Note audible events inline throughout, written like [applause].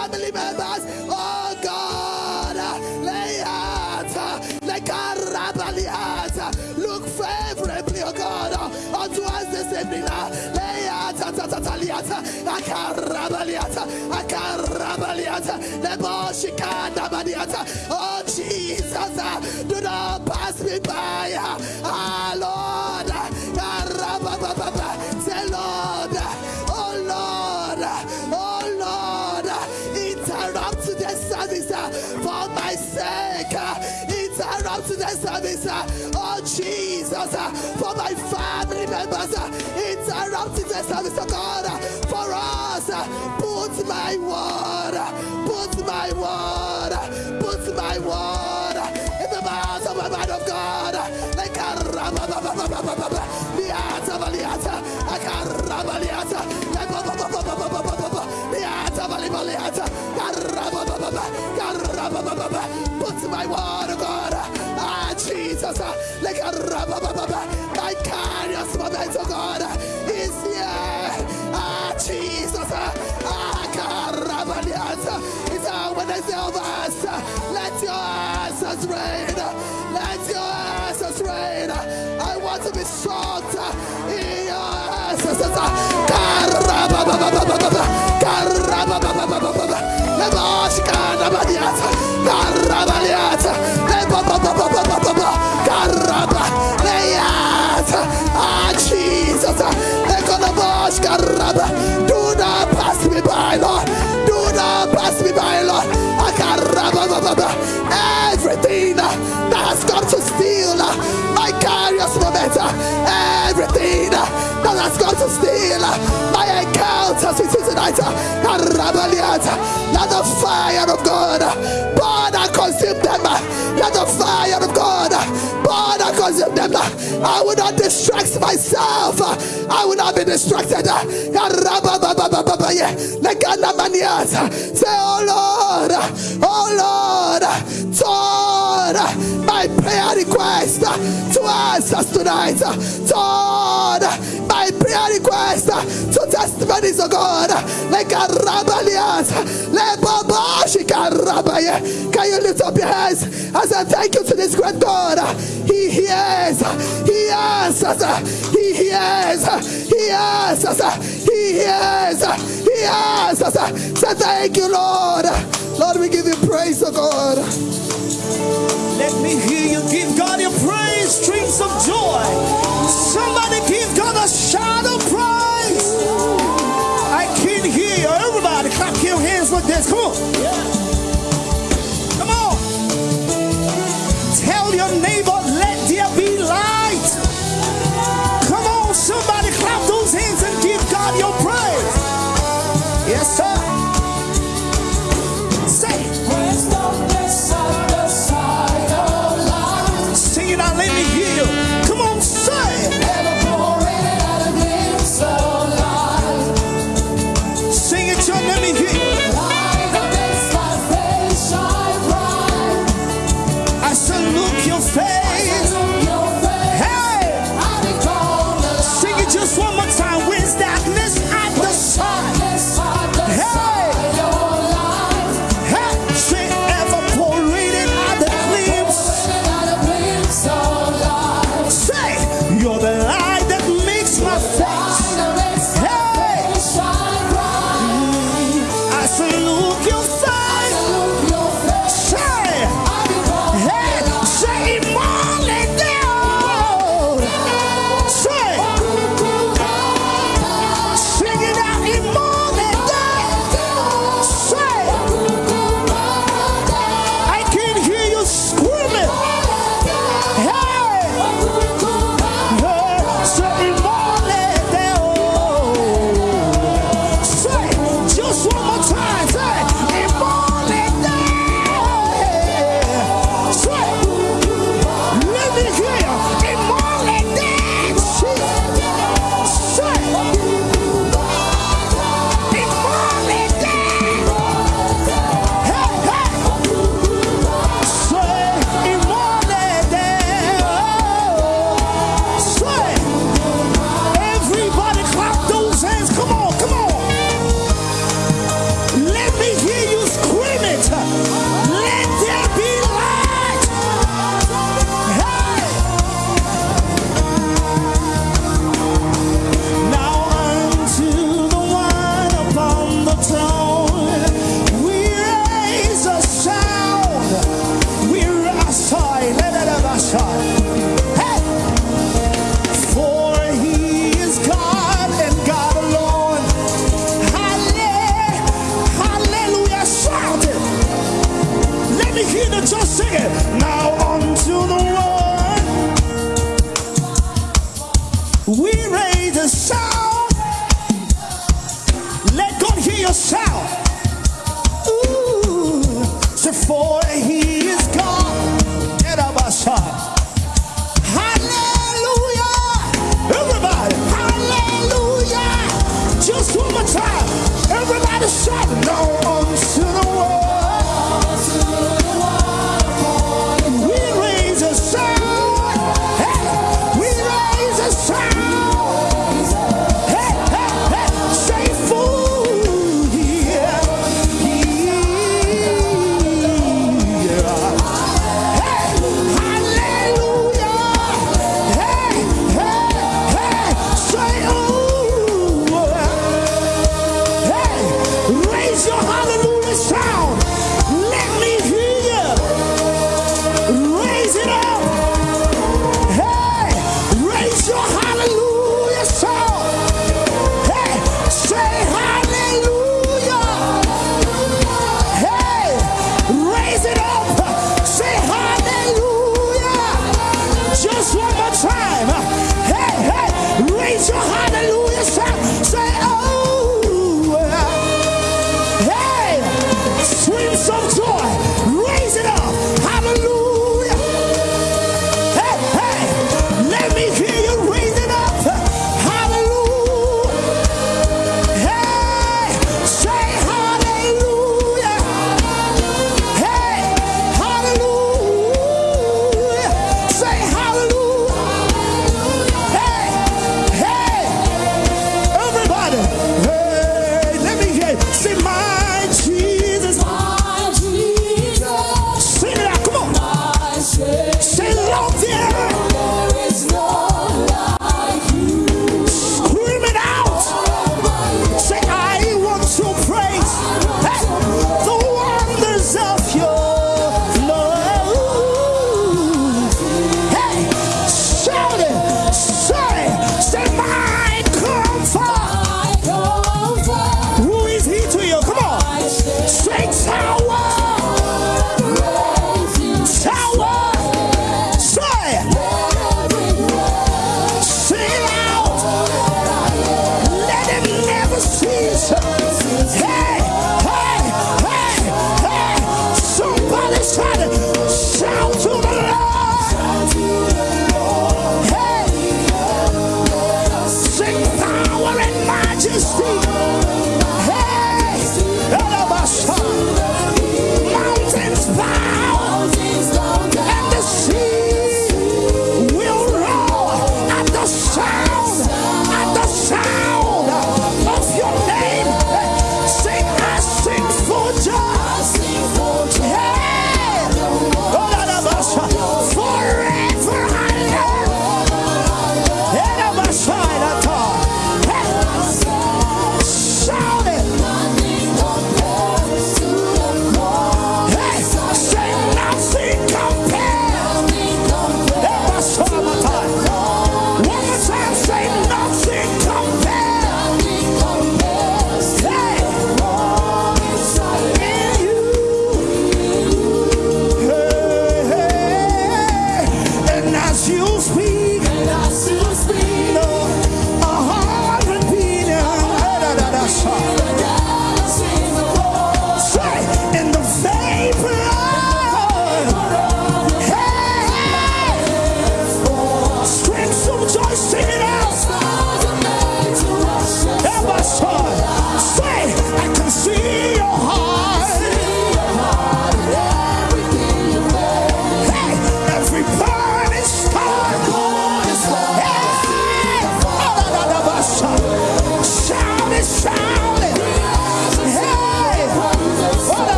family members. Oh God, lay like look favorably, oh God, unto us this evening. Lay. Oh Jesus, do not pass me by. Ah Lord, The service, oh Jesus, uh, for my family members. Uh, Interrupt the service, oh God, uh, for us. Put my word, put my word, put my word in the mouth of the man of God. Like a put my word, oh God. Ah, Jesus, like a my kairos moment, oh God, is here. Ah, Jesus, ah, carabaliata, it's our say of us, let your answers rain, let your answers rain. I want to be shocked in your answers. Carababa, carababa, lebashkana badiata, carabaliata, lebaba, not pass me by, Lord, do not pass me by, Lord, Akarababa. everything that has come to steal uh, my kairos moment, uh, everything uh, that has come to steal my encounters with you tonight, let the fire of God burn and consume them, let the fire of God burn and consume them. I will not distract myself, I will not be distracted. Say, Oh Lord, oh Lord, turn Uh, my prayer request uh, to answers tonight. Uh, Turn my prayer request to testimonies of God. Like a rabalias, Can you lift up your hands as I thank you to this great God? He hears, He answers, He hears, He answers, He hears, He answers. Say thank you, Lord. Lord, we give you praise, oh God. Let me hear you give God your praise, streams of joy. Somebody give God a shout of praise. I can hear you. Everybody clap your hands like this. Come on. Come on. Tell your neighbor,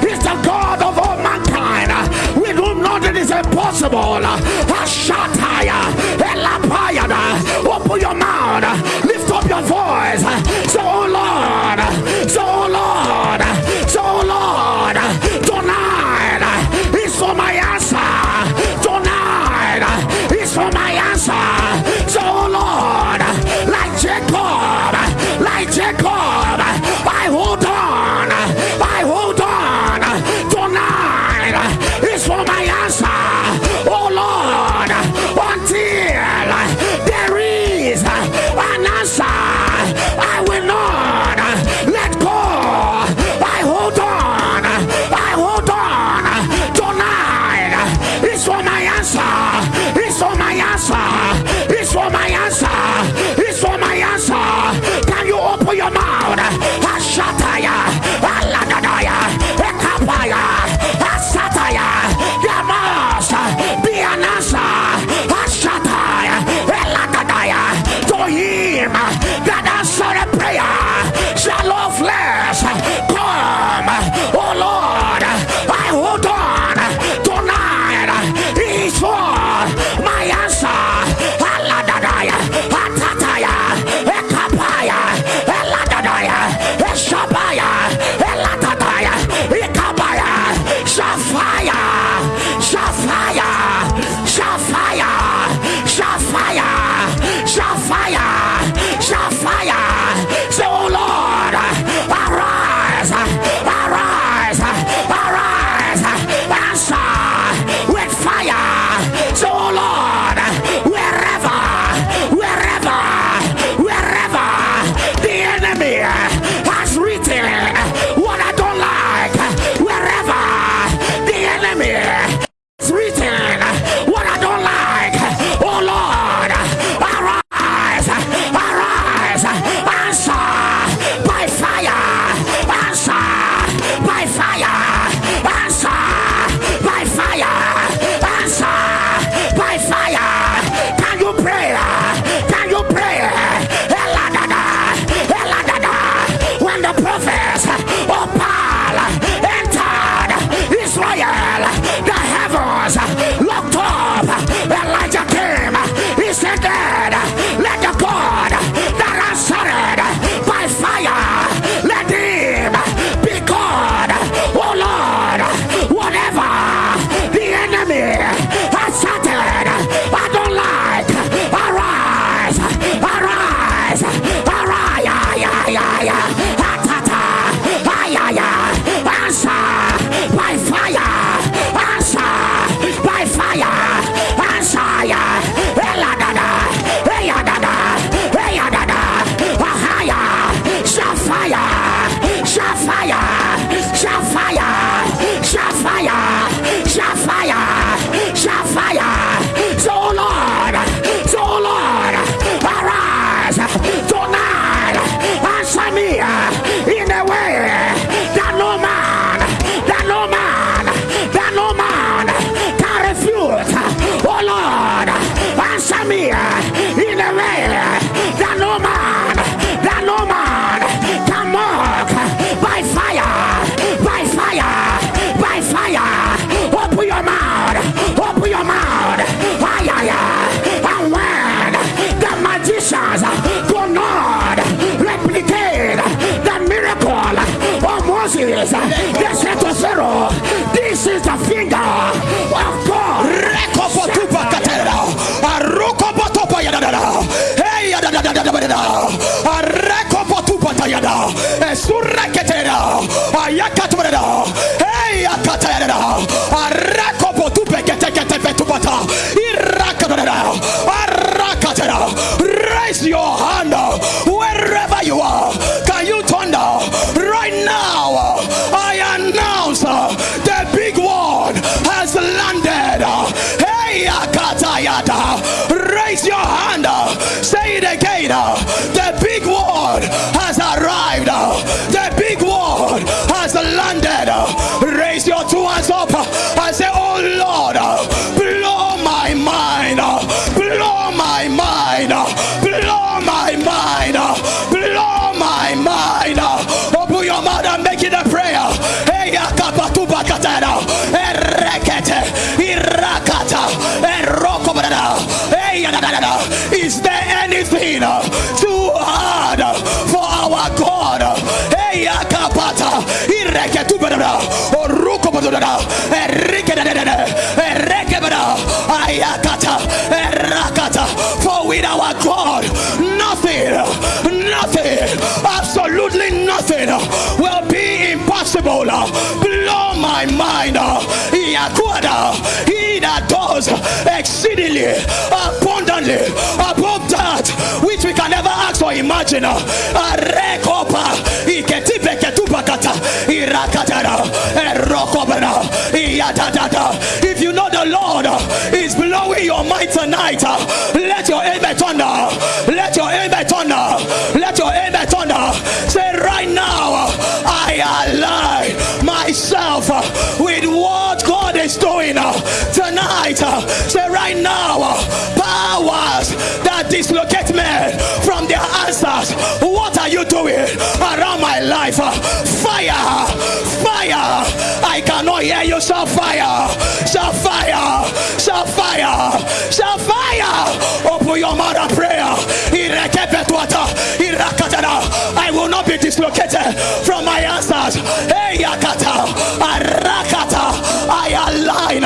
He's the God of all mankind. With whom nothing is impossible. Open your mouth. Lift up your voice. So, Oh Lord. So, Moses. They said This is the finger of God. Raise your hand. Wherever you are. Raise your hand. Say it again. The big one has arrived. The big one has landed. Raise your two hands up and say, Oh Lord, Is there anything too hard for our God? For with our God, nothing, nothing, absolutely nothing will be impossible. Blow my mind. He that does exceedingly abundantly above that which we can never ask or imagine. Uh, uh, Iketipe ketupakata, irakatara, erokobana, iyadadada. If you know the Lord uh, is blowing your mind tonight, let your amen thunder. Let your amen thunder. Let your amen thunder. Say right now, I align myself uh, with what God is doing uh, tonight. Uh, Say right now, powers that dislocate me from their answers. What are you doing around my life? Fire, fire. I cannot hear you. Shall fire, shall fire, shall fire, shall fire. Open your mouth and prayer. I will not be dislocated from my answers. Hey, yakata, arakata. I align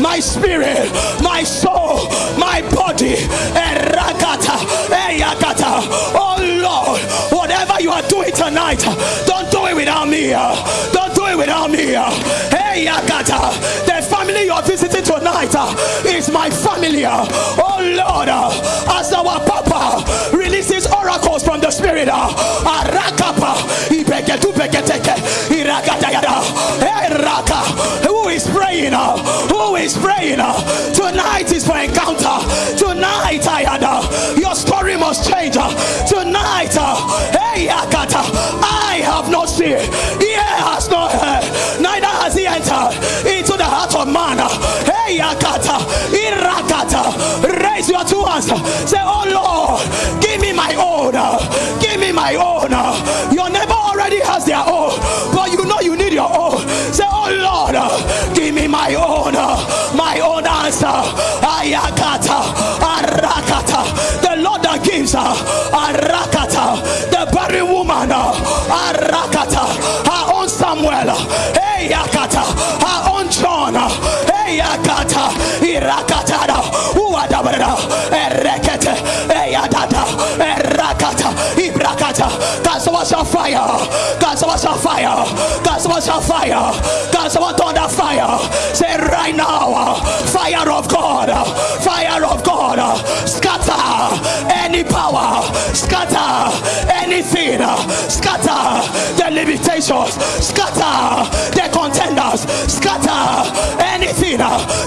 my spirit, my soul, my body. Tonight, don't do it without me. Don't do it without me. Hey, yakata. The family you are visiting tonight is my family. Oh Lord, as our Papa releases oracles from the Spirit. Arakapa, irakatayada, eraka. Who is praying? Who is praying? Tonight is for encounter. Tonight, I Ayada, uh, your story must change. Uh, tonight, uh, hey, Akata, I have not seen, ear has not heard, neither has he entered into the heart of man. Hey, Akata, Irakata, raise your two hands. Say, Oh Lord, give me my own. Give me my own. Your neighbor already has their own, but you know you need your own. Say, Oh Lord, give me my own. My own answer. Ayakata, That. Arakata. The barren woman. Arakata. Her own Samuel. Hey, Yakata. Her own John. Hey, Yakata. Irakata. Uadabara. Erekete. Eyadada. Erakata. Ibrakata. God, someone shall fire. God, someone shall fire. God, someone shall fire. God, someone thunder fire. Say right now. Fire of God. Fire of God. Scatter any power. Scatter anything. Scatter the limitations. Scatter the contenders. Scatter anything.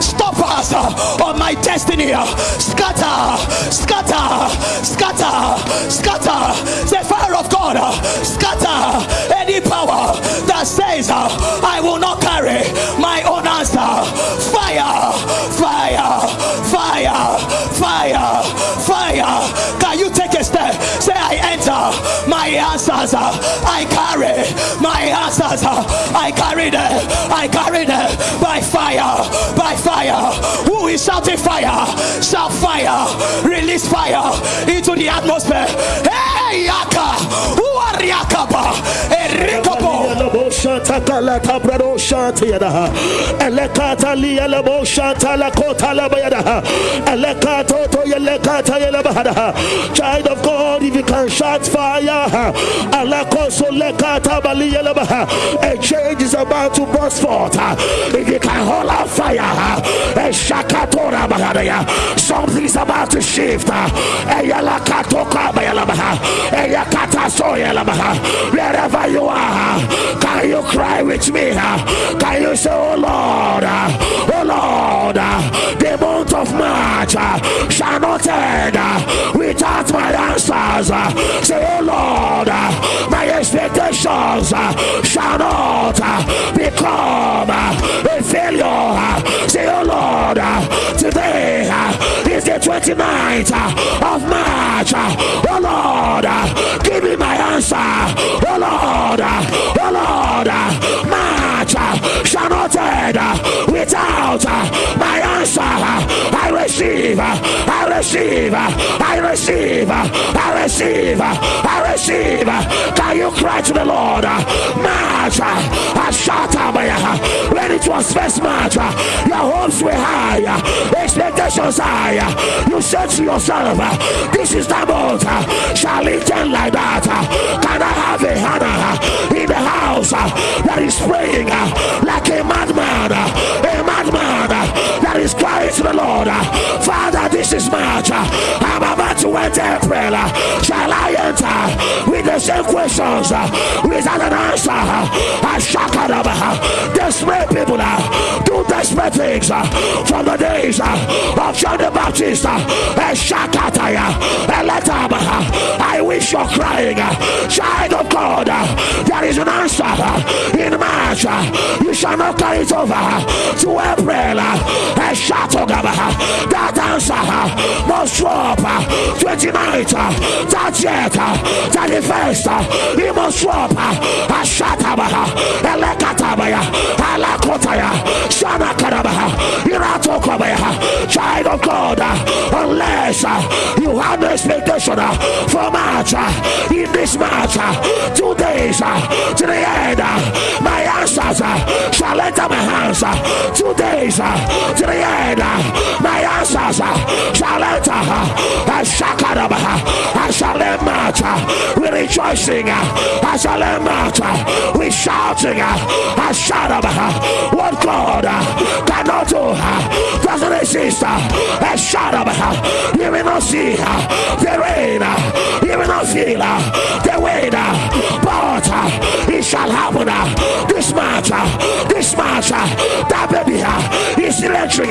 Stop us on my destiny. Scatter. Scatter. Scatter. Scatter. The fire of God. Scatter any power that says I will not carry my own answer. Fire. Fire. Fire. Fire. Fire. Can you take a step? Say I enter my answers. I carry my answers. I carry them. I carry them by fire. By fire. Who is shouting fire? Shout fire. Release fire into the atmosphere. Hey, Yaka. Who are Yakaba? La la child of God if you can shout fire alakoso a change is about to burst forth if you can hold out fire a bahadaya something is about to shift uh, soyalabaha wherever you are can you cry with me uh, can you say oh Lord uh, oh Lord the month of March shall not end without my answers say oh Lord my expectations shall not become a failure say oh Lord today uh, is the 29th uh, of March uh, oh Lord give me my answer oh Lord oh Lord March shall not end without receive I receive I receive I receive I receive. Can you cry to the Lord? March I shout when it was first March your hopes were high expectations high. You said to yourself this is the month shall it end like that? Can I have a Hannah in the house that is praying like a madman a madman that is to the Lord. Father this is March I'm to enter April. Shall I enter with the same questions uh, without an answer uh, I shock uh, desperate people do desperate things from the days of John the Baptist I wish you're crying child of God there is an answer in March you shall not carry it over to April that answer must drop 29th 30th 31st he must drop Ashatabah Elekatabaya Alakotaya Shana Karabaha Iratokabaya child of God unless you have expectation for March in this March two days to the end my answers shall enter my hands two days to the end my answers shall enter I shall let march with uh, rejoicing uh, I shall let march with uh, shouting I shout what God cannot do doesn't exist I shout you will not see the rain you will not feel the wind but it shall happen this march this march that baby is electric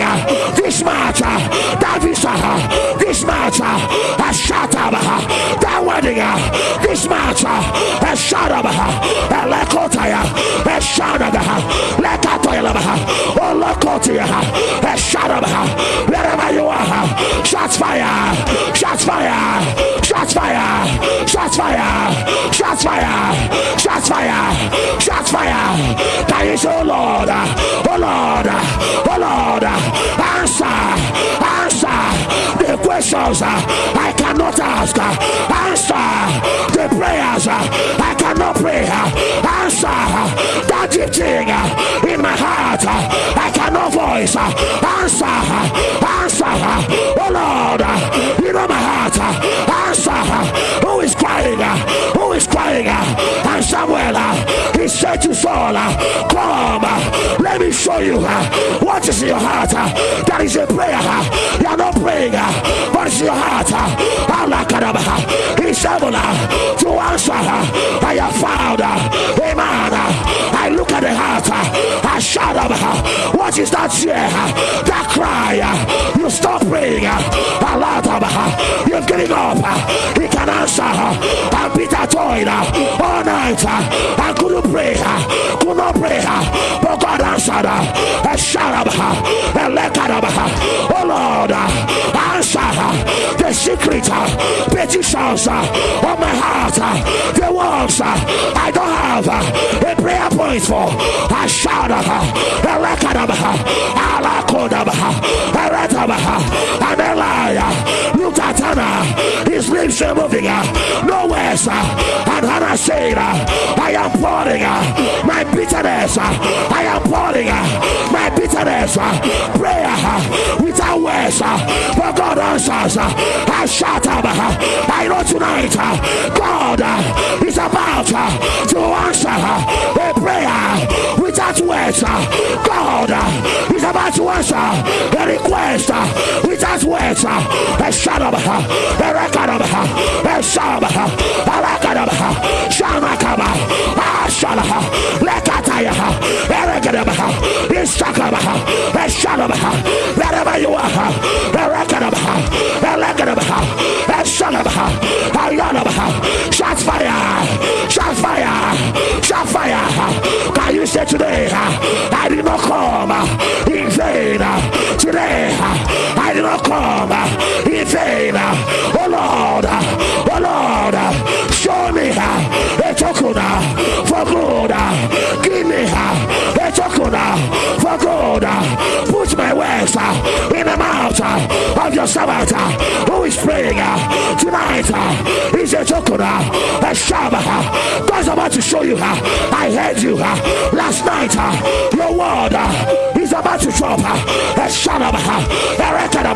this march that visa this match has shut up that wedding uh, this match uh, has shut up Lekotaya has shut up Lekatoya Oh Lekotia has shut up wherever you are uh, shots fire. Shots fire. Shots fire. Shots fire. Shots fire. Shots fire. Shots fire. Can you oh Lord. Oh Lord. Oh Lord. Answer. Answer the questions uh, I cannot ask uh, answer the prayers uh, I cannot pray answer that deep thing in my heart I cannot voice answer answer oh Lord you know my heart answer who is crying who is crying and Samuel he said to Saul come let me show you what is in your heart that is a prayer you are not praying but it's your heart? I'm not a man. he's able to answer I have found a man I look at the heart uh, I shout up uh, what is that fear that cry uh, you stop praying a lot of you've given up he can answer and Peter toiled all night I couldn't pray could not pray but God answered a shout up oh Lord answer the secret uh, petitions uh, of my heart uh, the ones I don't have a prayer point for I shout a record of and Elijah looked at Hannah his lips are moving nowhere. And Hannah said, I am pouring my bitterness. I am pouring my bitterness. Prayer without words. But God answers. I shout up. I know tonight uh, God uh, is about uh, to answer a prayer without words. God is about to answer a request without words. A shadow, a record of a shab, a record of Shamakaba, Ashalaha, Lekataya, Eregadaba, Ishakaba, a shadow, wherever you are, a record of a record of a shadow, a yanabaha, shots fire, shots fire, shot fire. Can you say today, I did not come in vain. Today, I did not come in vain. Oh Lord, oh Lord, show me a token for good. Give me a token for good. Put my words uh, in the mouth uh, of your servant uh, who is praying tonight. Is a token, a Shabbat. God's about to show you. I heard you last night. Your word is about to drop. A Shabbat, a record,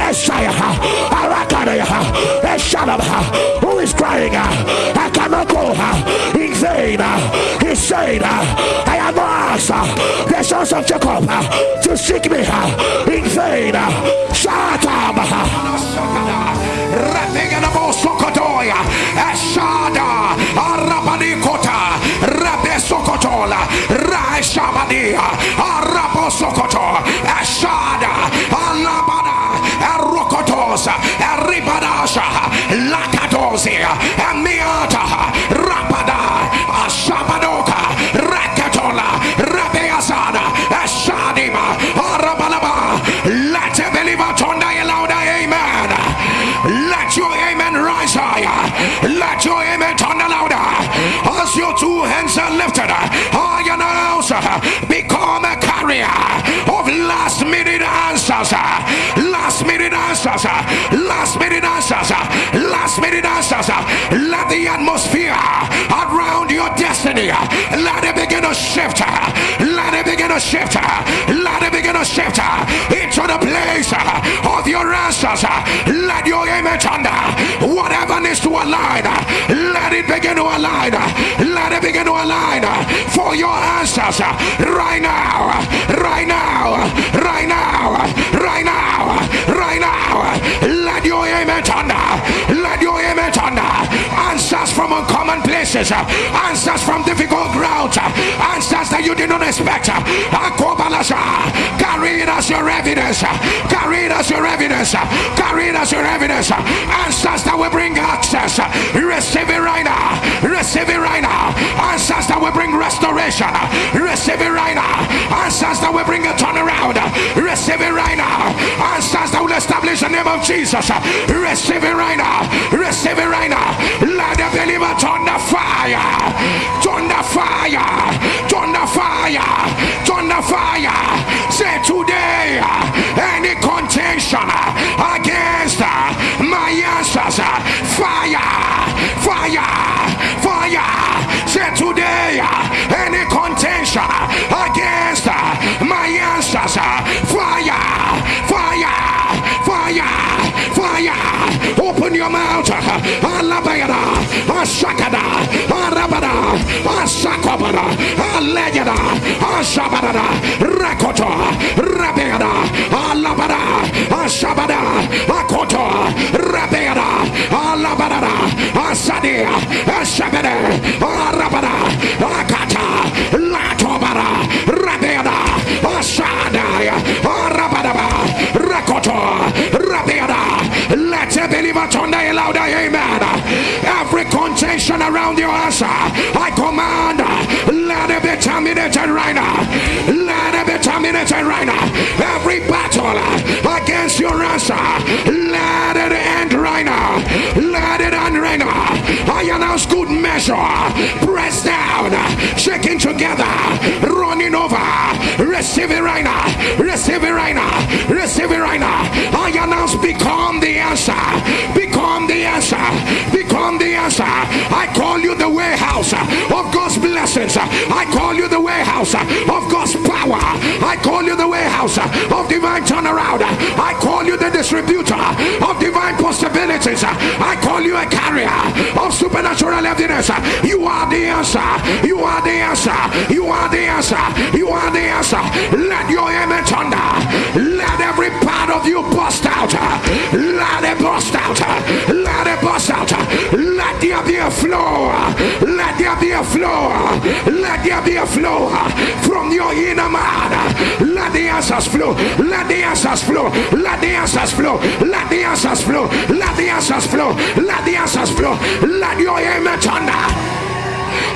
a Shire, a record, a Shabbat. Who is crying? I cannot go in vain. He said, I am not asked the sons of Jacob to seek me in vain. Shut up. Sokotoya, Ashada, Arabanikota, Rabe Sokotola, Raishabadia, Arabo Sokoto, Ashada, Alabada, Arokotosa, Aribadasha, Lakadosia, Amiata, become a carrier of last minute answers. Last minute answers. Last minute answers. Last minute answers. Let the atmosphere around your destiny let it begin to shift. Let it begin to shift. Let it begin to shift into the place of your answers. Let your image under Whatever needs to align, let it begin to align. To align uh, for your answers uh, right now. Uh, right now. Right now. Right now. Right now. Let your amen thunder. Let your amen thunder. Answers from uncommon places. Answers from difficult ground. Answers that you did not expect. Carry it as your evidence. Carry it as your evidence. Carry it as your evidence. Answers that will bring access. Receive it right now. Receive it right now. Answers that will bring restoration. Receive it right now. Answers that will bring a turnaround. Receive it right now. Answers that will establish the name of Jesus. Receive it right now. Receive it right now. Let the believer turn the fire. Turn the fire. Turn the fire. Turn the fire. Say today, uh, any contention uh, against uh, my answers, fire, fire, fire. Say today, any contention against my answers, your mouth. Alabayada, Ashakada, Arabada, Ashakabada, Alegada, Ashabada, Rakoto, Rabeada, Alabada, Ashabada, Akoto, Rabeada, Alabada, Asadia, Ashabada, Arabada, Akata, louder, amen. Every contention around your answer, I command, let it be terminated right now. Let it be terminated right now. Every battle against your answer, let it end right now. Let it end right now. I announce good measure, pressed down, shaking together, running over. Receive it right now. Receive it right now. Receive it right now. I announce become the answer. Become the answer. Become the answer. I call you the warehouse of God's I call you the warehouse of God's power. I call you the warehouse of divine turnaround. I call you the distributor of divine possibilities. I call you a carrier of supernatural evidence. You are the answer. You are the answer. You are the answer. You are the answer. Let your image thunder. Let every part of you bust out. Let it bust out. Let it bust out. Let there be a flow. Let there be a flow. Let there be a flow from your inner man. Let the answers flow. Let the answers flow. Let the answers flow. Let the answers flow. Let the answers flow. Let the answers flow. Let your image thunder.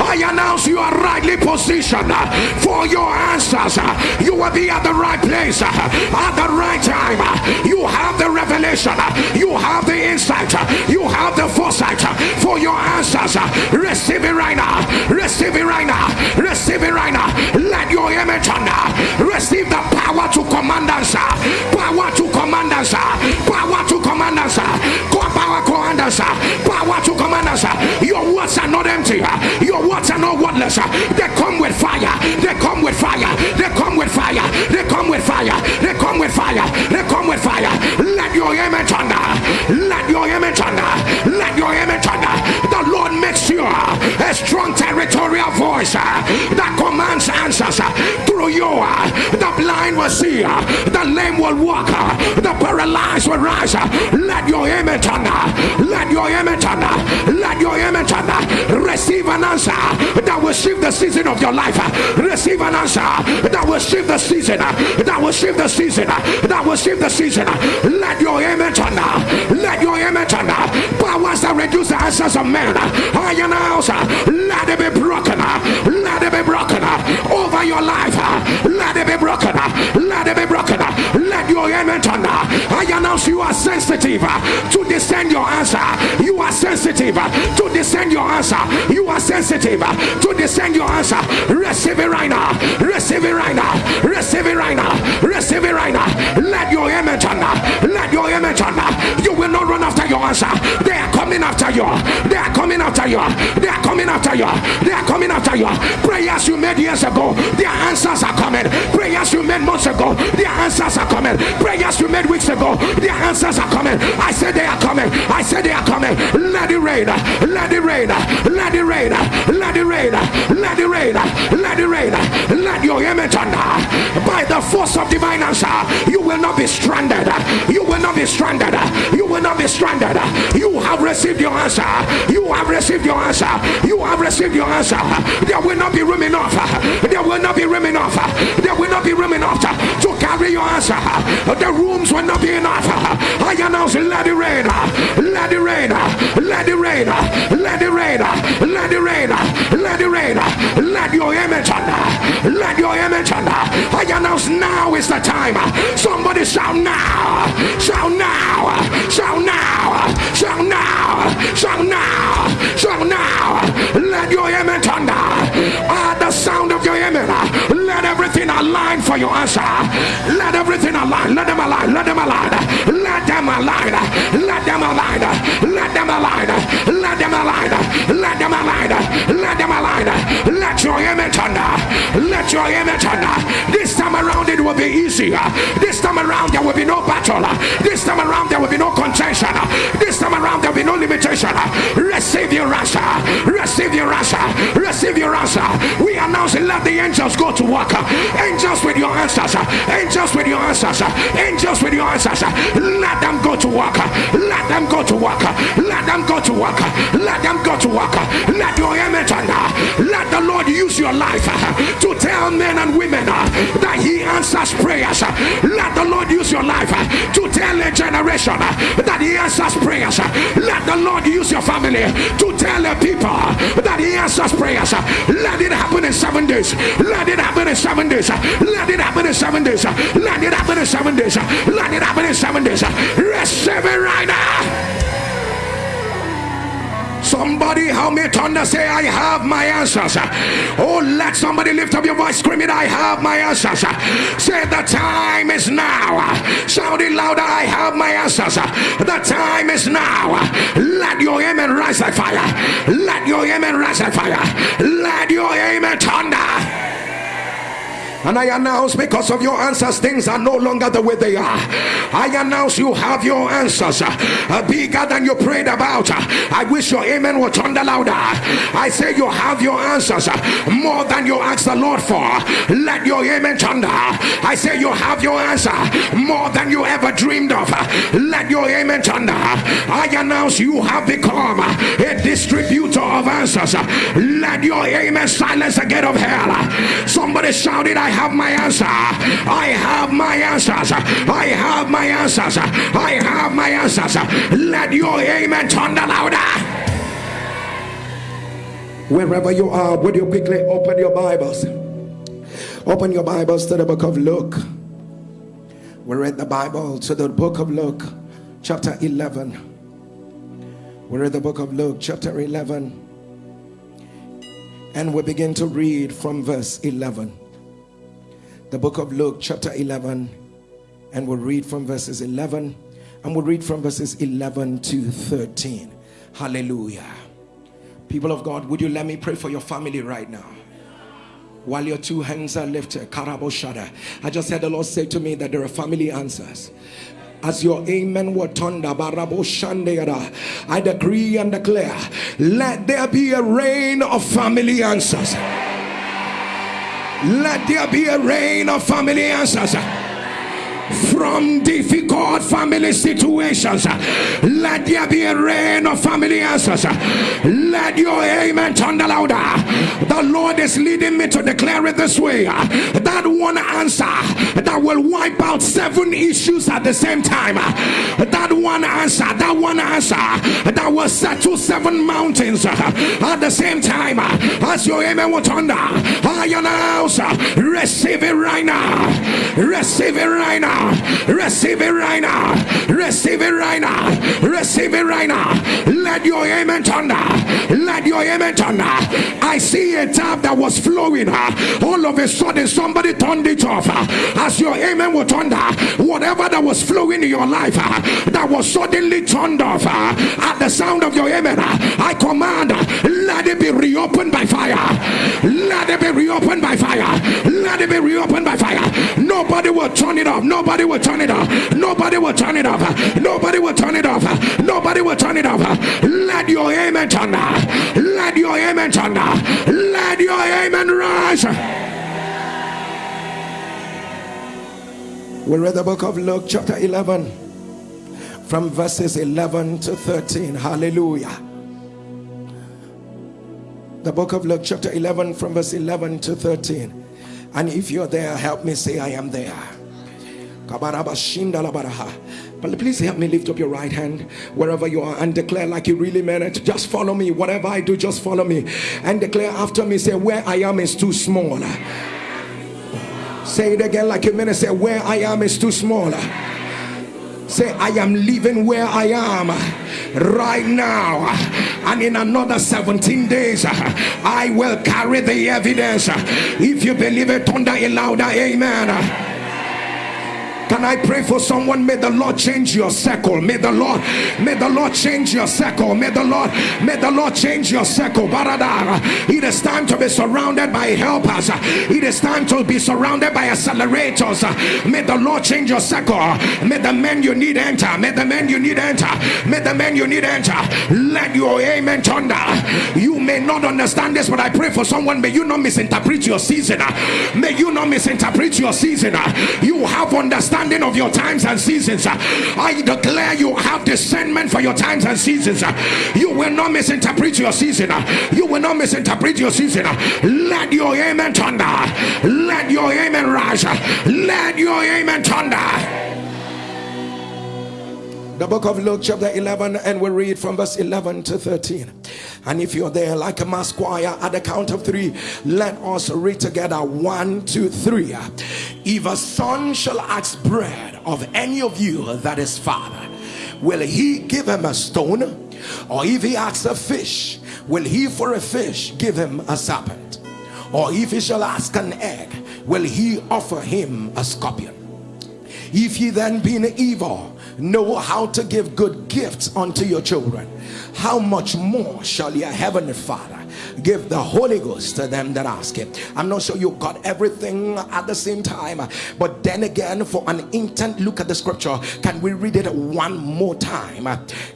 I announce you are rightly positioned for your answers. You will be at the right place at the right time. You have the revelation, you have the insight, you have the foresight for your answers. Receive it right now. Receive it right now. Receive it right now. Let your image receive the power to command us. Power to command us. Power to command us. Power command us. Power to command us. Your words are not empty. Are not wordless. They come with fire. They come with fire. They come with fire. They come with fire. They come with fire. They come with fire. Let your image under. Let your image under. Let your image under. The Lord makes you a strong territorial voice uh, that commands answers uh, through you. Uh, the blind will see. The lame will walk. The paralyzed will rise. Let your image. Let your image. Let your image. Receive an answer that will shift the season of your life. Receive an answer that will shift the season. That will shift the season. That will shift the season. Let your image. Let your image. Powers that reduce the answers of men. I announce. Let it be broken. Let it be broken over your life. Let it be broken. Let it be broken. Let your image under. I announce you are sensitive to discern your answer. You are sensitive to discern your answer. You are sensitive to discern your answer. Receive it right now. Receive it right now. Receive it right now. Receive it right now. Let your image under. Let your image under. Not run after your answer. They are coming after you. They are coming after you. They are coming after you. They are coming after you. Prayers you made years ago, their answers are coming. Prayers you made months ago, their answers are coming. Prayers you made weeks ago, their answers are coming. I said they are coming. I said they are coming. Let it rain. Let it rain. Let it rain. Let it rain. Let it rain. Let it rain. Let your image under. By the force of divine answer, you will not be stranded. You will not be stranded. You will not be stranded. You have received your answer. You have received your answer. You have received your answer. There will not be room enough. There will not be room enough. There will not be room enough to carry your answer. The rooms will not be enough. I announce, let it rain. Let it rain. Let it rain. Let it rain. Let it rain. Let it rain. Let your image under. Let your image under. I announce now is the time. Somebody shout now. Shout now. Shout now. Shout now. Shout now. Shout now. Let your image under. At the sound of your image, let everything align for your answer. Let everything align. Let them align. Let them align. Let them align. Let them align. Let them align. Let them align. Let them align. Let them your image under. Let your image under. This time around it will be easier. This time around there will be no battle. This time around there will be no contention. This time around there will be no limitation. Receive your answer. Receive your answer. Receive your answer. We announce it. Let the angels go to work. Angels with your answers. Angels with your answers. Angels with your answers. Let them go to work. Let them go to work. Let them go to work. Let them go to work. Let your image under. Let the Lord use your life uh, to tell men and women uh, that He answers prayers. Let the Lord use your life uh, to tell a generation that He answers prayers. Let the Lord use your family to tell the people that He answers prayers. Let it happen in seven days. Let it happen in seven days. Let it happen in seven days. Let it happen in seven days. Let it happen in seven days. Receive it right now. So Somebody help me thunder say, I have my answers. Oh, let somebody lift up your voice, screaming, I have my answers. Say, the time is now. Shout it louder, I have my answers. The time is now. Let your amen rise like fire. Let your amen rise like fire. Let your amen thunder. And I announce because of your answers, things are no longer the way they are. I announce you have your answers uh, bigger than you prayed about. I wish your amen would thunder louder. I say you have your answers uh, more than you ask the Lord for. Let your amen thunder. I say you have your answer more than you ever dreamed of. Let your amen thunder. I announce you have become a distributor of answers. Let your amen silence the gate of hell. Somebody shouted, I have my answer. I have my answers. I have my answers. I have my answers. Let your amen thunder louder. Wherever you are, would you quickly open your Bibles? Open your Bibles to the book of Luke. We read the Bible to the book of Luke, chapter 11. We read the book of Luke, chapter 11. And we begin to read from verse 11 the book of Luke, chapter 11, and we'll read from verses 11 and we'll read from verses 11 to 13. Hallelujah. People of God, would you let me pray for your family right now? While your two hands are lifted, Karaboshada. I just heard the Lord say to me that there are family answers as your amen were thunder I decree and declare let there be a rain of family answers let there be a rain of family answers from difficult family situations. Let there be a rain of family answers. Let your amen thunder louder. The Lord is leading me to declare it this way that one answer that will wipe out seven issues at the same time. That one answer, that one answer that will settle seven mountains at the same time. As your amen will thunder, I announce receive it right now. Receive it right now. Receive it right now. Receive it right now. Receive it right now. Let your amen thunder. Let your amen thunder. I see a tap that was flowing. All of a sudden, somebody turned it off. As your amen will thunder, whatever that was flowing in your life that was suddenly turned off at the sound of your amen, I command, let it be reopened by fire. Let it be reopened by fire. Let it be reopened by fire. Nobody will turn it off. Nobody will turn it off. Nobody will turn it off. Nobody will turn it off. Nobody will turn it off. Let your amen turn. Let your amen turn. Let your amen rise. We read the book of Luke, chapter 11, from verses 11 to 13. Hallelujah. The book of Luke, chapter 11, from verse 11 to 13. And if you're there, help me say, I am there. But please help me lift up your right hand wherever you are and declare like you really meant it. Just follow me. Whatever I do, just follow me. And declare after me, say, Where I am is too small. Say it again like you meant it. Say, Where I am is too small. Say, I am living where I am right now. And in another 17 days, I will carry the evidence. If you believe it, thunder a louder amen. Can I pray for someone? May the Lord change your circle. May the Lord, may the Lord change your circle. May the Lord, may the Lord change your circle. Baradara. It is time to be surrounded by helpers. It is time to be surrounded by accelerators. May the Lord change your circle. May the men you need enter. May the men you need enter. May the men you need enter. Let your amen thunder. You may not understand this, but I pray for someone. May you not misinterpret your season. May you not misinterpret your season. You have understanding understanding of your times and seasons. Uh, I declare you have discernment for your times and seasons. Uh, you will not misinterpret your season. Uh, you will not misinterpret your season. Let your amen thunder. Let your amen rise. Let your amen thunder the book of Luke chapter 11 and we read from verse 11 to 13 and if you're there like a mass choir at the count of three let us read together one two three if a son shall ask bread of any of you that is father will he give him a stone Or if he asks a fish, will he for a fish give him a serpent? Or if he shall ask an egg, will he offer him a scorpion? If ye then being evil know how to give good gifts unto your children, how much more shall your heavenly Father give the Holy Ghost to them that ask him? I'm not sure you got everything at the same time, but then again, for an intent look at the scripture, can we read it one more time?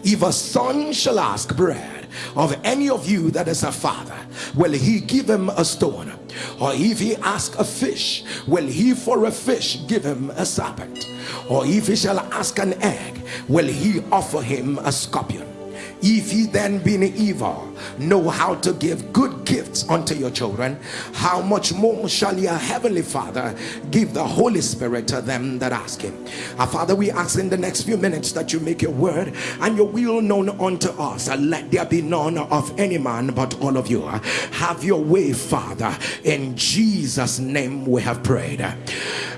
If a son shall ask bread of any of you that is a father, will he give him a stone? Or if he ask a fish, will he for a fish give him a serpent? Or if he shall ask an egg, will he offer him a scorpion? If ye then being evil know how to give good gifts unto your children, how much more shall your heavenly Father give the Holy Spirit to them that ask him? Our Father, we ask in the next few minutes that you make your word and your will known unto us. And let there be none of any man but all of you. Have your way, Father. In Jesus' name we have prayed.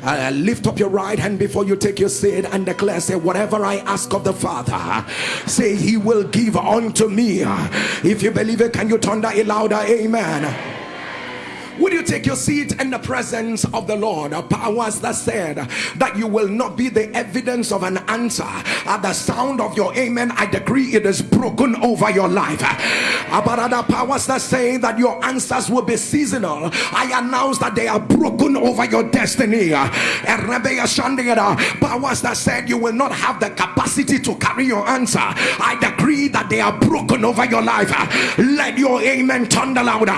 Uh, lift up your right hand before you take your seat and declare, say, whatever I ask of the Father, say he will give unto me. If you believe it, can you turn that louder? Amen. Would you take your seat in the presence of the Lord? Powers that said that you will not be the evidence of an answer. At the sound of your amen, I decree it is broken over your life. About other powers that say that your answers will be seasonal, I announce that they are broken over your destiny. Powers that said you will not have the capacity to carry your answer, I decree that they are broken over your life. Let your amen thunder louder.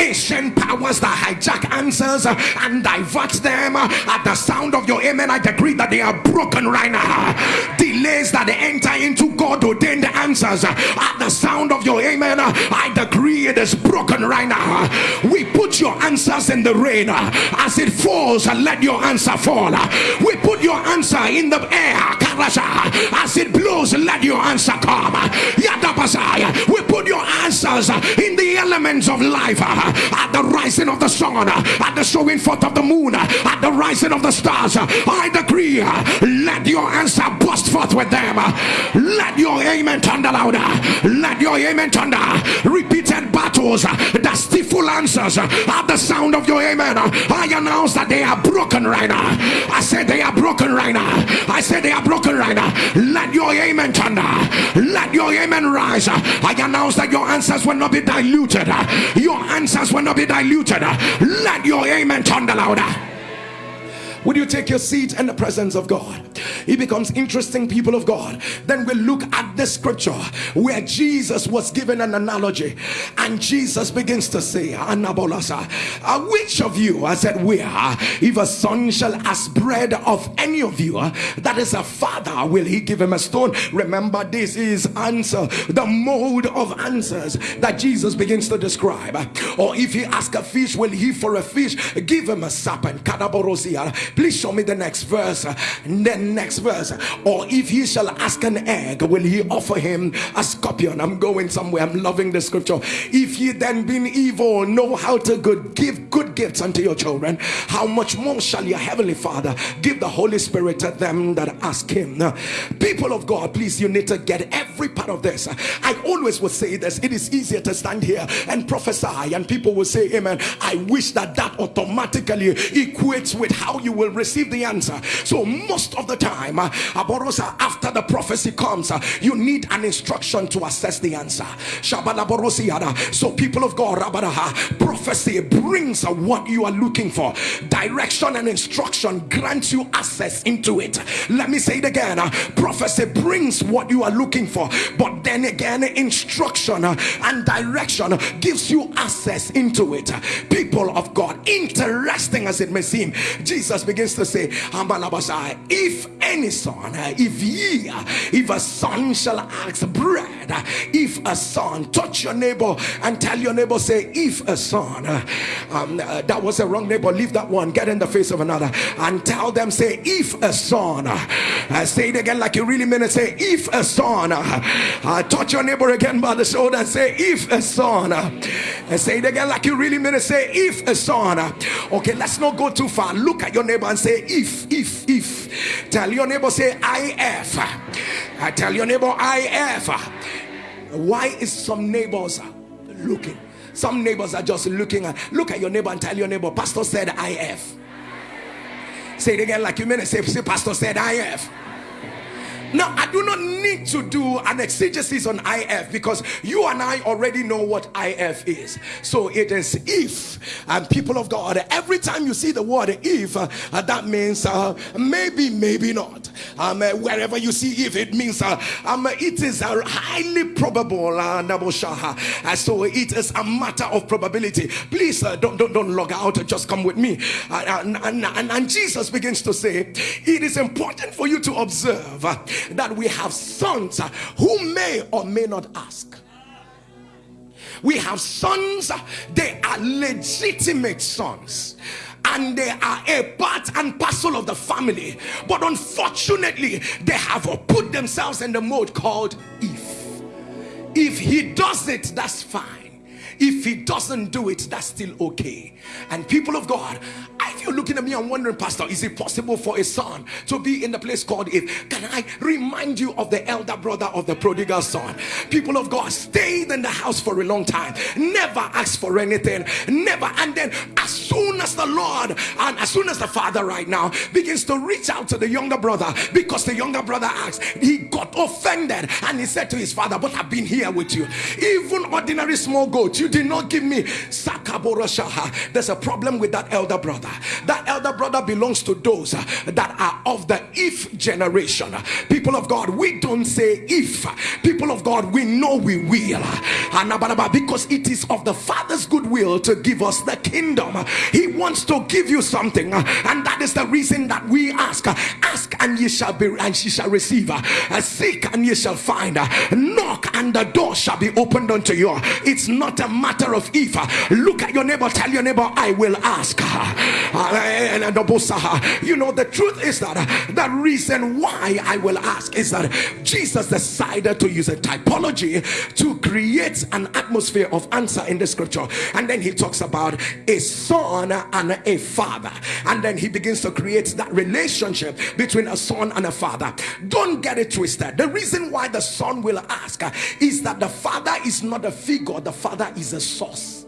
Ancient powers that hijack answers and divert them at the sound of your amen. I decree that they are broken right now. Delays that enter into God ordained the answers at the sound of your amen. I decree it is broken right now. We put your answers in the rain as it falls, and let your answer fall. We put your answer in the air as it blows, let your answer come. We put your answers in the elements of life at the rising of the sun, at the showing forth of the moon, at the rising of the stars. I decree, let your answer burst forth with them. Let your amen thunder louder. Let your amen thunder. Repeated battles that stifle answers at the sound of your amen. I announce that they are broken right now. I said they are broken right now. I said they are broken right now. Let your amen thunder. Let your amen rise. I announce that your answers will not be diluted. Your answers will not be diluted. Let your amen thunder louder. Would you take your seat in the presence of God? It becomes interesting, people of God. Then we look at the scripture where Jesus was given an analogy, and Jesus begins to say, Anabolasa, uh, which of you, I said, where if a son shall ask bread of any of you, uh, that is a father, will he give him a stone? Remember, this is answer, the mode of answers that Jesus begins to describe. Or if he ask a fish, will he for a fish give him a serpent? Please show me the next verse. Then next verse. Or if he shall ask an egg, will he offer him a scorpion? I'm going somewhere. I'm loving the scripture. If ye then being evil know how to good give good gifts unto your children, how much more shall your heavenly father give the Holy Spirit to them that ask him? People of God, please you need to get every part of this. I always would say this. It is easier to stand here and prophesy, and people will say, Amen. I wish that that automatically equates with how you will receive the answer. So most of the time, uh, Aborosa, after the prophecy comes, uh, you need an instruction to assess the answer. Shabalaborosiada. So people of God, prophecy brings uh, what you are looking for. Direction and instruction grants you access into it. Let me say it again. uh, Prophecy brings what you are looking for, but then again, instruction uh, and direction gives you access into it. People of God, interesting as it may seem, Jesus begins to say, if any son, uh, if ye, uh, if a son shall ask bread, uh, if a son, touch your neighbor and tell your neighbor, say, if a son, uh, um, uh, that was a wrong neighbor, leave that one, get in the face of another, and tell them, say, if a son, uh, uh, say it again like you really mean it, say, if a son, uh, uh, touch your neighbor again by the shoulder and say, if a son, uh, and say it again like you really mean it, say, if a son, uh, okay, let's not go too far, look at your neighbor and say, if, if, if, tell your neighbor, say, if, I tell your neighbor, if, Why is some neighbors looking? Some neighbors are just looking at look at your neighbor and tell your neighbor, Pastor said IF. Say it again like you mean it. Say, say Pastor said IF. Now, I do not need to do an exegesis on IF because you and I already know what IF is. So it is if, and people of God, every time you see the word if, uh, that means uh, maybe, maybe not. Um, uh, wherever you see if, it means uh, um, it is uh, highly probable. Uh, uh, so it is a matter of probability. Please uh, don't, don't, don't log out, just come with me. Uh, and, and, and, Jesus begins to say, It is important for you to observe uh, that we have sons uh, who may or may not ask. We have sons, they are legitimate sons and they are a part and parcel of the family. But unfortunately, they have put themselves in the mode called if. If he does it, that's fine. If he doesn't do it, that's still okay. And people of God, if you're looking at me and wondering, Pastor, is it possible for a son to be in the place called if? Can I remind you of the elder brother of the prodigal son? People of God stayed in the house for a long time, never asked for anything, never. And then, as soon as the Lord and as soon as the father right now begins to reach out to the younger brother because the younger brother asked, he got offended and he said to his father, But I've been here with you. Even ordinary small goats, you did not give me. There's a problem with that elder brother. That elder brother belongs to those that are of the if generation. People of God, we don't say if. People of God, we know we will. Because it is of the Father's goodwill to give us the kingdom. He wants to give you something, and that is the reason that we ask. Ask and ye shall be, and ye shall receive. Seek and ye shall find. Knock and the door shall be opened unto you. It's not a matter of if. Uh, look at your neighbor, tell your neighbor, I will ask. You know, the truth is that uh, the reason why I will ask is that Jesus decided to use a typology to create an atmosphere of answer in the scripture. And then he talks about a son and a father. And then he begins to create that relationship between a son and a father. Don't get it twisted. The reason why the son will ask is that the father is not a figure, the father is a source.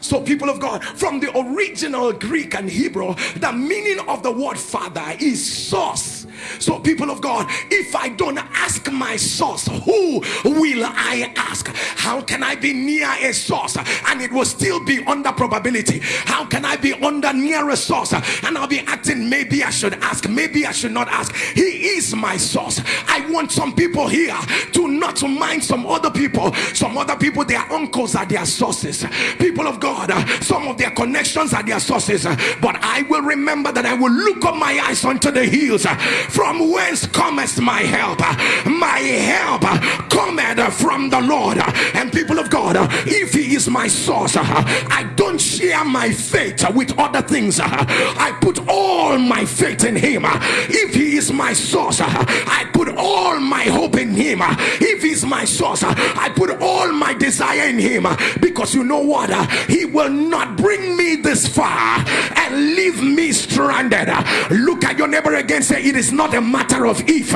So, people of God, from the original Greek and Hebrew, the meaning of the word father is source. So, people of God, if I don't ask my source, who will I ask? How can I be near a source and it will still be under probability? How can I be under near a source and I'll be acting maybe I should ask, maybe I should not ask? He is my source. I want some people here to not mind some other people. Some other people, their uncles are their sources. People of God, some of their connections are their sources. But I will remember that I will look up my eyes unto the hills from whence cometh my help? My help cometh from the Lord. And people of God, if He is my source, I don't share my faith with other things. I put all my faith in Him. If He is my source, I put all my hope in Him. If He's my source, I put all my desire in Him. Because you know what? He will not bring me this far and leave me stranded. Look at your neighbor again, say, It is not a matter of if.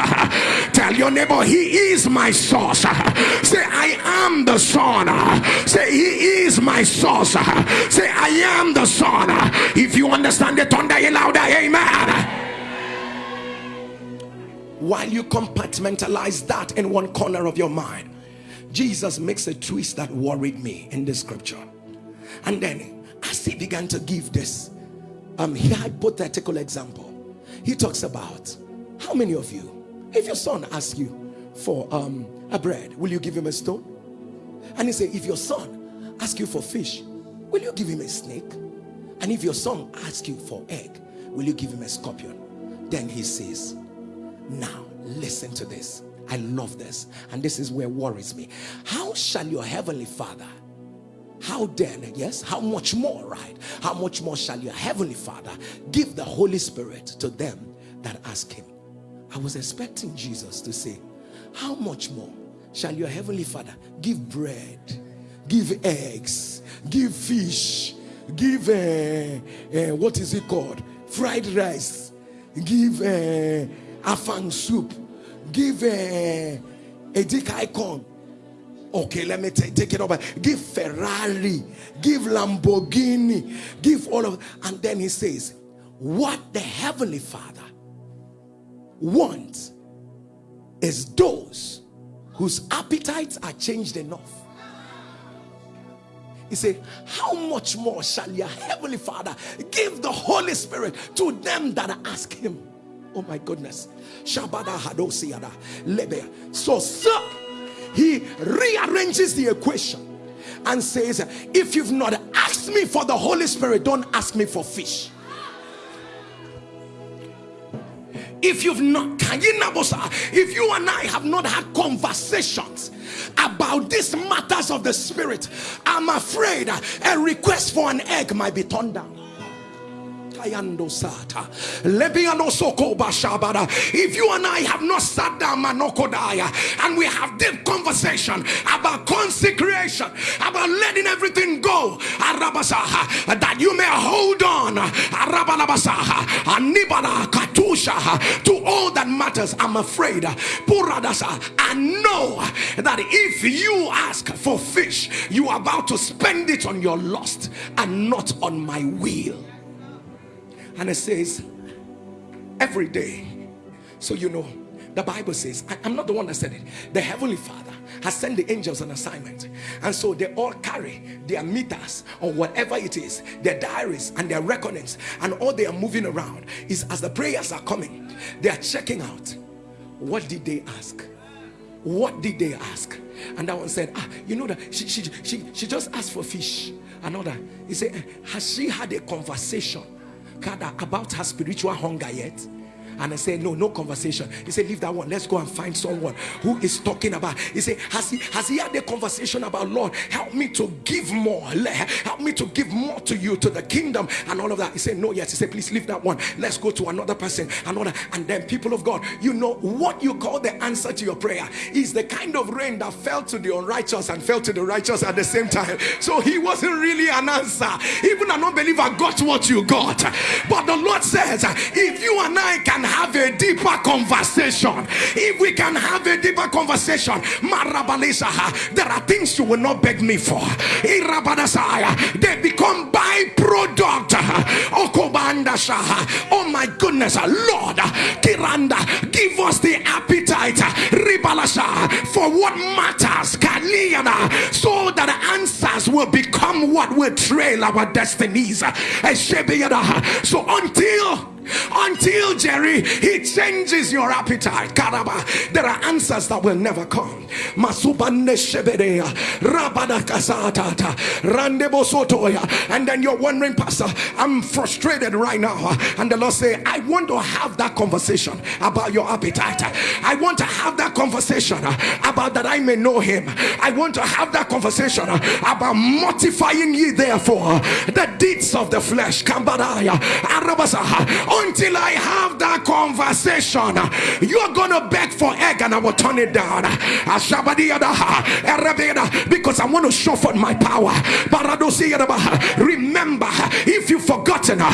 Tell your neighbor, He is my source. Say, I am the Son. Say, He is my source. Say, I am the Son. If you understand it, thunder you louder, Amen while you compartmentalize that in one corner of your mind jesus makes a twist that worried me in the scripture and then as he began to give this um hypothetical example he talks about how many of you, if your son asks you for um, a bread, will you give him a stone? And he say, if your son asks you for fish, will you give him a snake? And if your son asks you for egg, will you give him a scorpion? Then he says, now listen to this. I love this. And this is where worries me. How shall your heavenly father how then yes how much more right how much more shall your heavenly father give the holy spirit to them that ask him I was expecting Jesus to say, how much more shall your heavenly father give bread, give eggs, give fish, give, uh, uh, what is it called? Fried rice, give uh, afang soup, give uh, edikang ikong, Okay, let me take it over. Give Ferrari, give Lamborghini, give all of and then he says, What the heavenly father wants is those whose appetites are changed enough. He said, How much more shall your heavenly father give the Holy Spirit to them that ask him? Oh my goodness. Shabada hadosiada lebe. So, sir, he rearranges the equation and says, If you've not asked me for the Holy Spirit, don't ask me for fish. If you've not if you and i have not had conversations about these matters of the spirit i'm afraid a request for an egg might be turned down If you and I have not sat down and we have deep conversation about consecration, about letting everything go, that you may hold on, to all that matters, I'm afraid, I know that if you ask for fish, you are about to spend it on your lust and not on my will and it says every day. So you know the bible says I, am not the one that said it. The heavenly father has sent the angels on assignment. And so they all carry their meters or whatever it is their diaries and their reckonings and all they are moving around is as the prayers are coming they are checking out what did they ask? What did they ask? And that one said ah you know that she she she, she just asked for fish. Another he said has she had a conversation about her spiritual hunger yet? And I said, No, no conversation. He said, Leave that one. Let's go and find someone who is talking about. He said, Has he has he had a conversation about Lord? Help me to give more. Help me to give more to you, to the kingdom, and all of that. He said, No, yes. He said, Please leave that one. Let's go to another person, another. And then, people of God, you know what you call the answer to your prayer is the kind of rain that fell to the unrighteous and fell to the righteous at the same time. So he wasn't really an answer. Even an unbeliever got what you got. But the Lord says, if you and I can have a deeper conversation, if we can have a deeper conversation, there are things you will not beg me for. They become byproduct. Oh my goodness, Lord, Kiranda, give us the appetite for what matters, so that answers will become what will trail our destinies. So until until Jerry he changes your appetite. Karaba, there are answers that will never come. And then you're wondering, Pastor, I'm frustrated right now. And the Lord say, I want to have that conversation about your appetite. I want to have that conversation about that I may know him. I want to have that conversation about mortifying ye therefore the deeds of the flesh until I have that conversation. You're gonna beg for egg and I will turn it down. Because I want to show for my power. Remember, if you've forgotten, uh,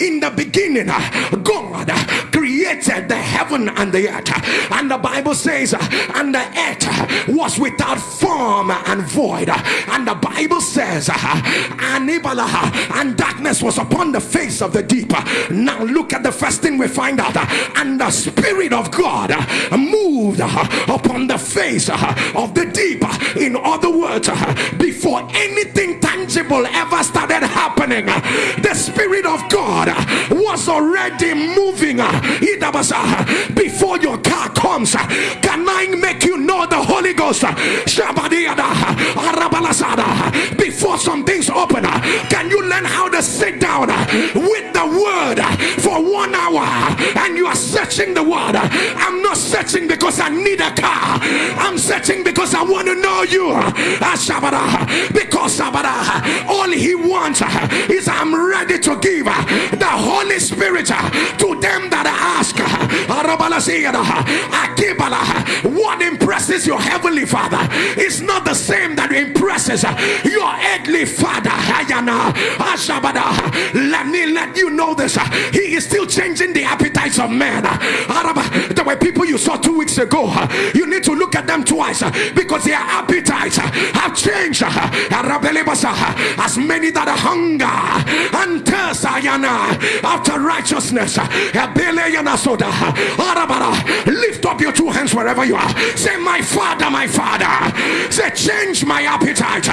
in the beginning, uh, God uh, created the heaven and the earth. And the Bible says, and the earth was without form and void. And the Bible says, and darkness was upon the face of the deep now look at the first thing we find out. And the Spirit of God moved upon the face of the deep. In other words, before anything tangible ever started happening, the Spirit of God was already moving. Before your car comes, can I make you know the Holy Ghost? Before some things open, can you learn how to sit down with the word for one hour and you are searching the word. I'm not searching because I need a car. I'm searching because I want to know you. Ah, because all he wants is I'm ready to give the Holy Spirit that ask. What impresses your father is not the same that impresses your earthly father. Let me let you know this. He is still changing the appetites of men. There were people you saw two weeks ago. You need to look at them twice because their appetites have changed. As many that hunger and thirst after righteousness. Lift up your two hands wherever you are. Say, My Father, my Father. Say, Change my appetite.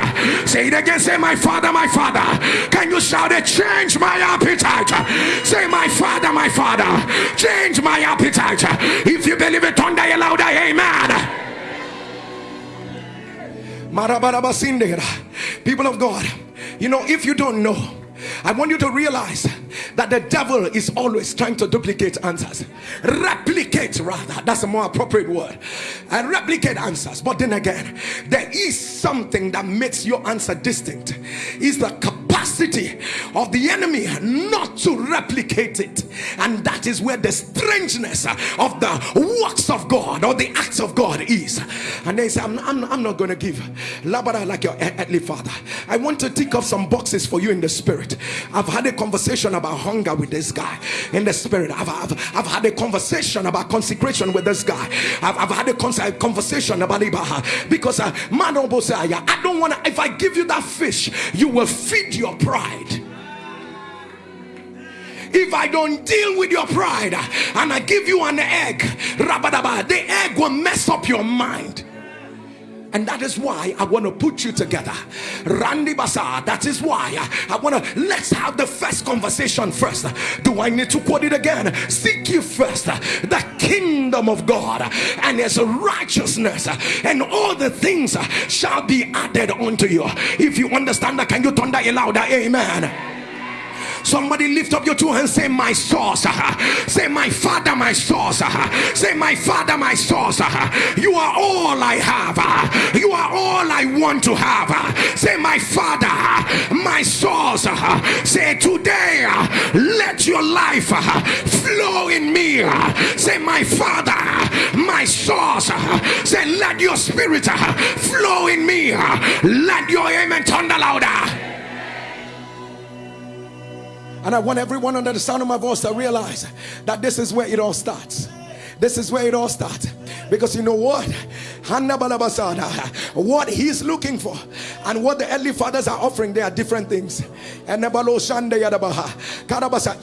Say it again. Say, My Father, my Father. Can you shout it? Change my appetite. Say, My Father, my Father. Change my appetite. If you believe it, thunder louder. Amen. People of God, you know, if you don't know, I want you to realize that the devil is always trying to duplicate answers, replicate rather. That's a more appropriate word, and replicate answers. But then again, there is something that makes your answer distinct. Is the capacity of the enemy not to replicate it, and that is where the strangeness of the works of God or the acts of God is. And they say, I'm, I'm, I'm not going to give labara like your earthly father. I want to tick off some boxes for you in the spirit. I've had a conversation about hunger with this guy in the spirit. I've, I've, I've had a conversation about consecration with this guy. I've, I've had a conversation about Ibaha because uh, man, I don't want to. If I give you that fish, you will feed your pride if I don't deal with your pride and I give you an egg, the egg will mess up your mind. And that is why I want to put you together. Randy Bazaar, that is why I want to let's have the first conversation first. Do I need to quote it again? Seek you first the kingdom of God and his righteousness, and all the things shall be added unto you. If you understand that, can you thunder it louder? Amen. Somebody lift up your two hands, say, My source. Say, My father, my source. Say, My father, my source. You are all I have. You are all I want to have. Say, My father, my source. Say, Today, let your life flow in me. Say, My father, my source. Say, Let your spirit flow in me. Let your amen thunder louder. And I want everyone under the sound of my voice to realize that this is where it all starts. This is where it all starts. Because you know what? What he's looking for and what the earthly fathers are offering, they are different things.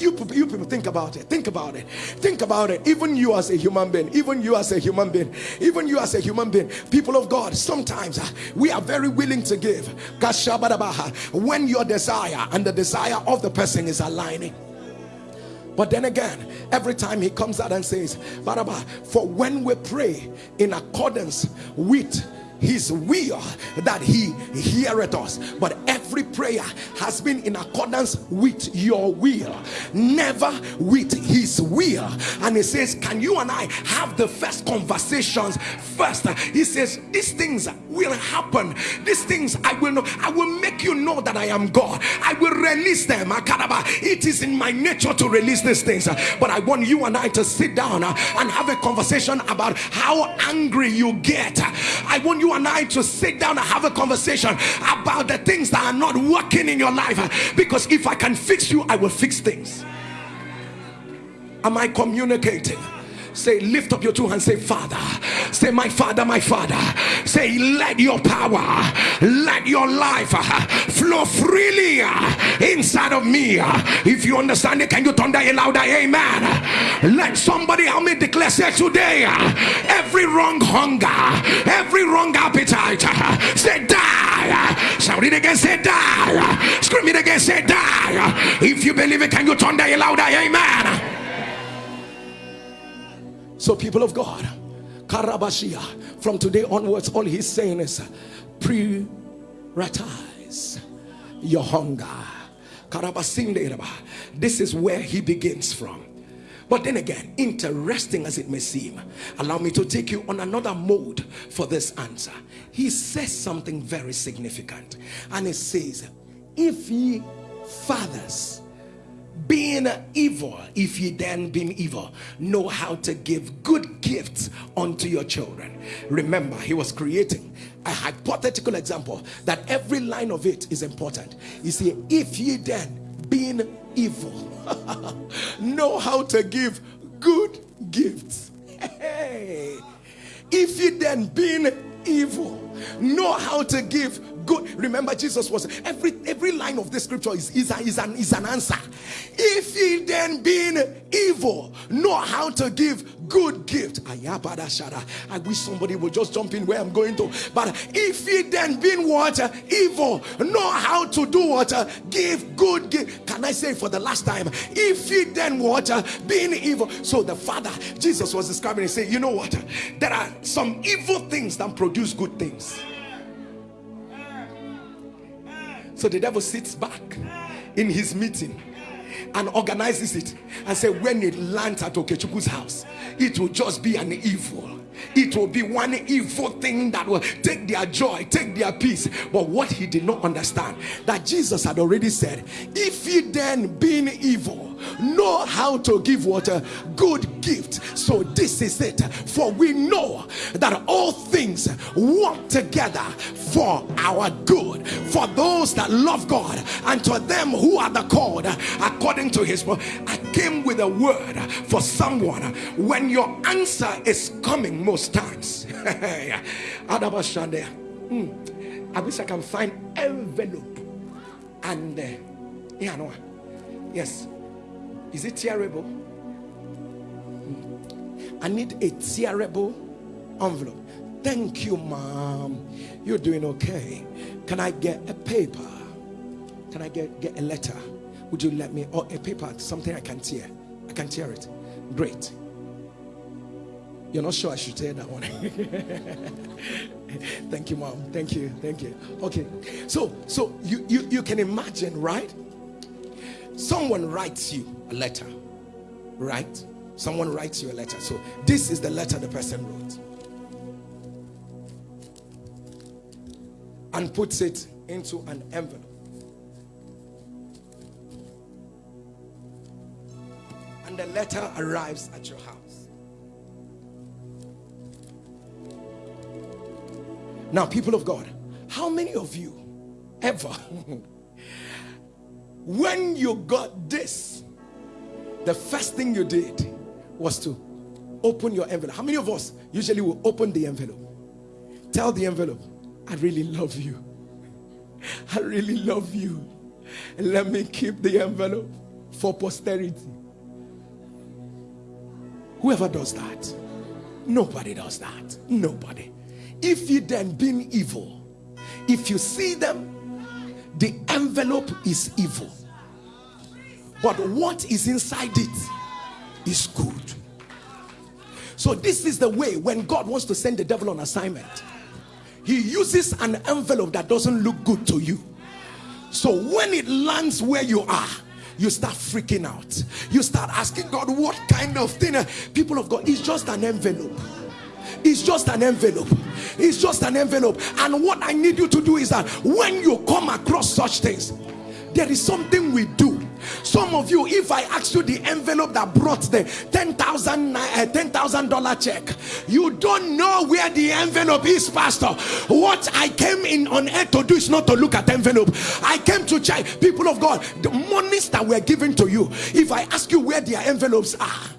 You, you people think about it. Think about it. Think about it. Even you as a human being, even you as a human being, even you as a human being, people of God, sometimes uh, we are very willing to give. When your desire and the desire of the person is aligning. But then again, every time he comes out and says, Baraba, for when we pray in accordance with his will that he heareth us. But every prayer has been in accordance with your will never with his will. And he says can you and i have the first conversations first? He says these things will happen. These things i will know. I will make you know that i am god. I will release them. It is in my nature to release these things. But i want you and i to sit down and have a conversation about how angry you get. I want you and I to sit down and have a conversation about the things that are not working in your life. Because if I can fix you, I will fix things. Am I communicating? Say, lift up your two hands. Say, Father. Say, my Father, my Father. Say, let your power, let your life uh, flow freely uh, inside of me. Uh. If you understand it, can you thunder it louder? Amen. Let somebody help me declare, say today, every wrong hunger, every wrong appetite, say die. Shout it again, say die. Scream it again, say die. If you believe it, can you thunder it louder? Amen. So, people of God, Karabashia, from today onwards, all he's saying is prioritize your hunger. This is where he begins from. But then again, interesting as it may seem, allow me to take you on another mode for this answer. He says something very significant, and he says, If ye fathers being evil, if ye then being evil, know how to give good gifts unto your children. Remember, he was creating a hypothetical example that every line of it is important. You see, if ye then being evil, [laughs] know how to give good gifts. Hey. If ye then being evil, know how to give good. Remember jesus was every every line of the scripture is, is, a, is, an, is an answer. If ye then being evil know how to give good gift. I wish somebody would just jump in where i'm going to. But if ye then being what? Evil know how to do what? Give good gift can i say for the last time? If ye then what? Being evil. So the father jesus was describing and say you know what? There are some evil things that produce good things so the devil sits back in his meeting and organizes it and say when it lands at Okechukwu's house, it will just be an evil. It will be one evil thing that will take their joy, take their peace. But what he did not understand that Jesus had already said, if ye then being evil know how to give what a good gift. So this is it. For we know that all things work together for our good, for those that love God, and to them who are the called according to his word. I came with a word for someone when your answer is coming most times. [laughs] Hmm. I wish I can find envelope and uh, yeah, no, yes, is it tearable? I need a tearable envelope. Thank you, mom. You're doing okay. Can I get a paper? Can I get, get a letter? Would you let me? Or a paper, something I can tear. I can tear it. Great. You're not sure I should tear that one. [laughs] Thank you, mom. Thank you. Thank you. Okay. So so you, you you can imagine, right? Someone writes you a letter, right? Someone writes you a letter. So this is the letter the person wrote. And puts it into an envelope. And the letter arrives at your house. Now, people of God, how many of you ever [laughs] when you got this, the first thing you did was to open your envelope. How many of us usually will open the envelope? Tell the envelope, I really love you. I really love you. And let me keep the envelope for posterity. Whoever does that, nobody does that. Nobody. If you then being evil, if you see them the envelope is evil but what is inside it is good. So this is the way when god wants to send the devil on assignment he uses an envelope that doesn't look good to you. So when it lands where you are you start freaking out. You start asking god what kind of thing? People of god it's just an envelope it's just an envelope. It's just an envelope. And what i need you to do is that when you come across such things there is something we do. Some of you if i ask you the envelope that brought the 10,000 uh, 10,000 dollar check you don't know where the envelope is pastor. What i came in on earth to do is not to look at the envelope. I came to check. People of god the monies that were given to you if i ask you where their envelopes are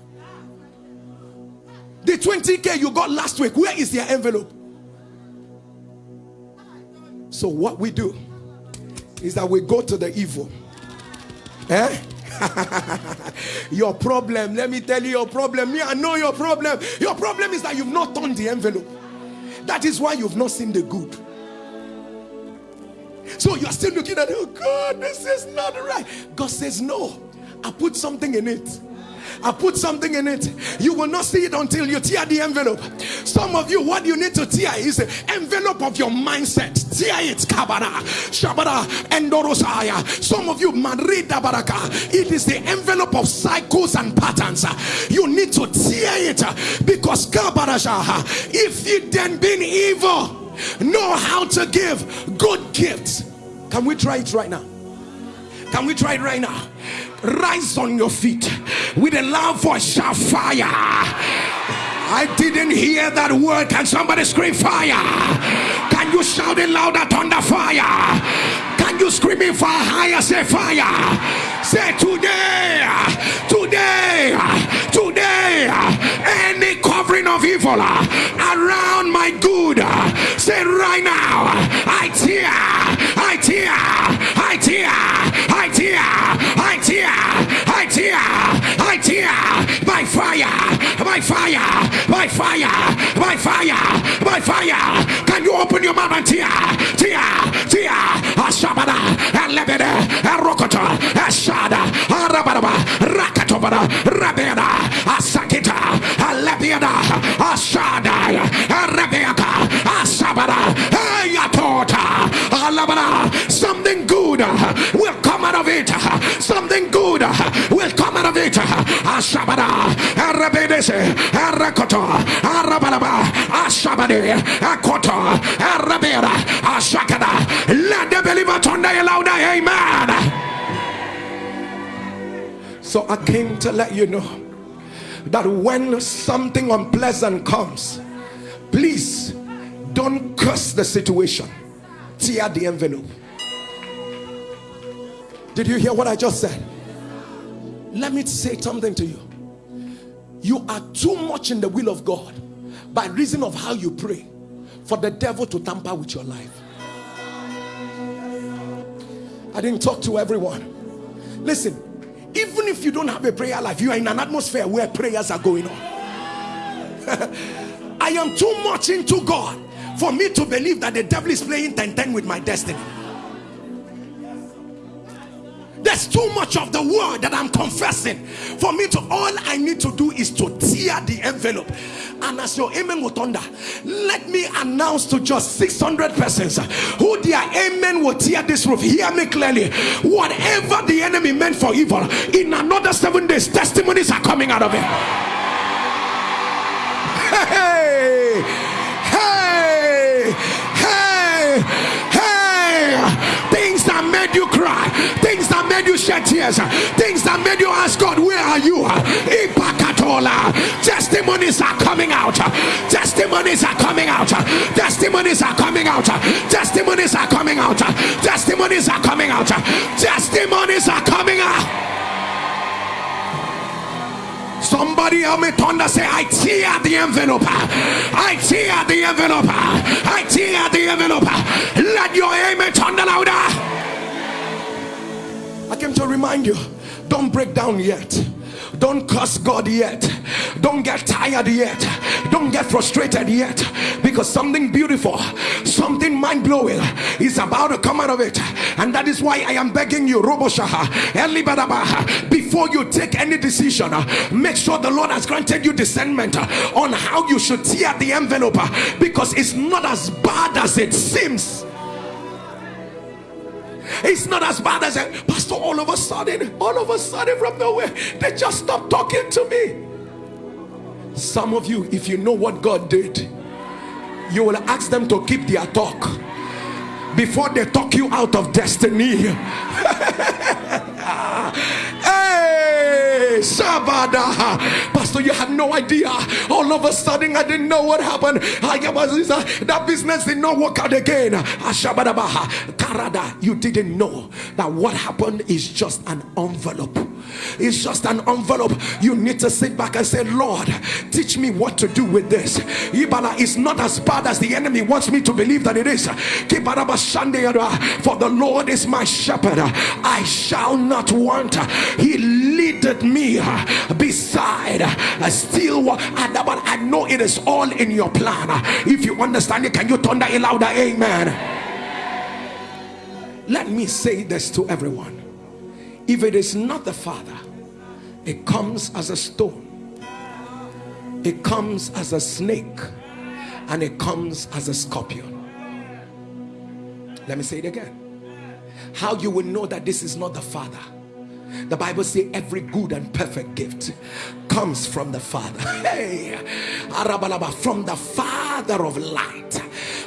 the 20k you got last week where is your envelope? So what we do is that we go to the evil. Eh? [laughs] Your problem let me tell you your problem. Me i know your problem. Your problem is that you've not turned the envelope. That is why you've not seen the good. So you're still looking at oh god this is not right. God says no i put something in it I put something in it. You will not see it until you tear the envelope. Some of you, what you need to tear is the envelope of your mindset. Tear it, kabara, shabara, endorosaya. Some of you, marida baraka. It is the envelope of cycles and patterns. You need to tear it because kabara If you then been evil, know how to give good gifts. Can we try it right now? Can we try it right now? Rise on your feet with a loud voice, shout fire. I didn't hear that word. Can somebody scream fire? Can you shout it louder? Thunder fire. Can you scream it far higher? Say fire. Say today, today, today, any covering of evil around my good. Say right now, I tear, I tear, I tear, tear, I tear, I tear, I tear by fire, by fire, by fire, by fire, by fire. Can you open your mouth and tear, tear, tear, Ashabada, Alebede, Arokota, Ashada, Arababa, Rakatobada, Rabeda, Asakita, Alebiada, Ashada, Arabeaka, Asabada, Ayatota, Alabada. Something good will come out of it. Something good will come out of it. Ashabada, Arabedese, Arakoto, Arabalaba, Ashabade, Akoto, Arabeda, Ashakada. Let the believer turn louder. Amen. So I came to let you know that when something unpleasant comes, please don't curse the situation, tear the envelope. Did you hear what I just said? Let me say something to you. You are too much in the will of God by reason of how you pray for the devil to tamper with your life. I didn't talk to everyone. Listen, even if you don't have a prayer life, you are in an atmosphere where prayers are going on. [laughs] I am too much into God for me to believe that the devil is playing 10 10 with my destiny. There's too much of the word that I'm confessing for me to all I need to do is to tear the envelope. And as your amen will thunder, let me announce to just 600 persons who their amen will tear this roof. Hear me clearly. Whatever the enemy meant for evil, in another seven days, testimonies are coming out of it. Hey, hey, hey, hey. Things that made you cry, things that made you shed tears, things that made you ask God, Where are you? Ipakatola. Testimonies are coming out. Testimonies are coming out. Testimonies are coming out. Testimonies are coming out. Testimonies are coming out. Testimonies are coming out. Somebody help me thunder say, I tear the envelope. I tear the envelope. I tear the envelope. Let your amen thunder louder. I came to remind you don't break down yet. Don't curse God yet. Don't get tired yet. Don't get frustrated yet. Because something beautiful, something mind blowing is about to come out of it. And that is why I am begging you, Roboshaha, Elibadabaha, before you take any decision, make sure the Lord has granted you discernment on how you should tear the envelope because it's not as bad as it seems. It's not as bad as a pastor. All of a sudden, all of a sudden, from nowhere, they just stopped talking to me. Some of you, if you know what God did, you will ask them to keep their talk before they talk you out of destiny. [laughs] hey, Sabada, Pastor, you had no idea. All of a sudden, I didn't know what happened. That business did not work out again. Ah, Karada, you didn't know that what happened is just an envelope. It's just an envelope. You need to sit back and say, Lord, teach me what to do with this. Ibala is not as bad as the enemy wants me to believe that it is. For the Lord is my shepherd. I shall not want. He leadeth me uh, beside a still uh, water. But I know it is all in your plan. If you understand it, can you thunder a louder amen? Let me say this to everyone. If it is not the Father, it comes as a stone, it comes as a snake, and it comes as a scorpion. Let me say it again. How you will know that this is not the Father. The Bible says every good and perfect gift comes from the Father. [laughs] Hey, from the Father of light,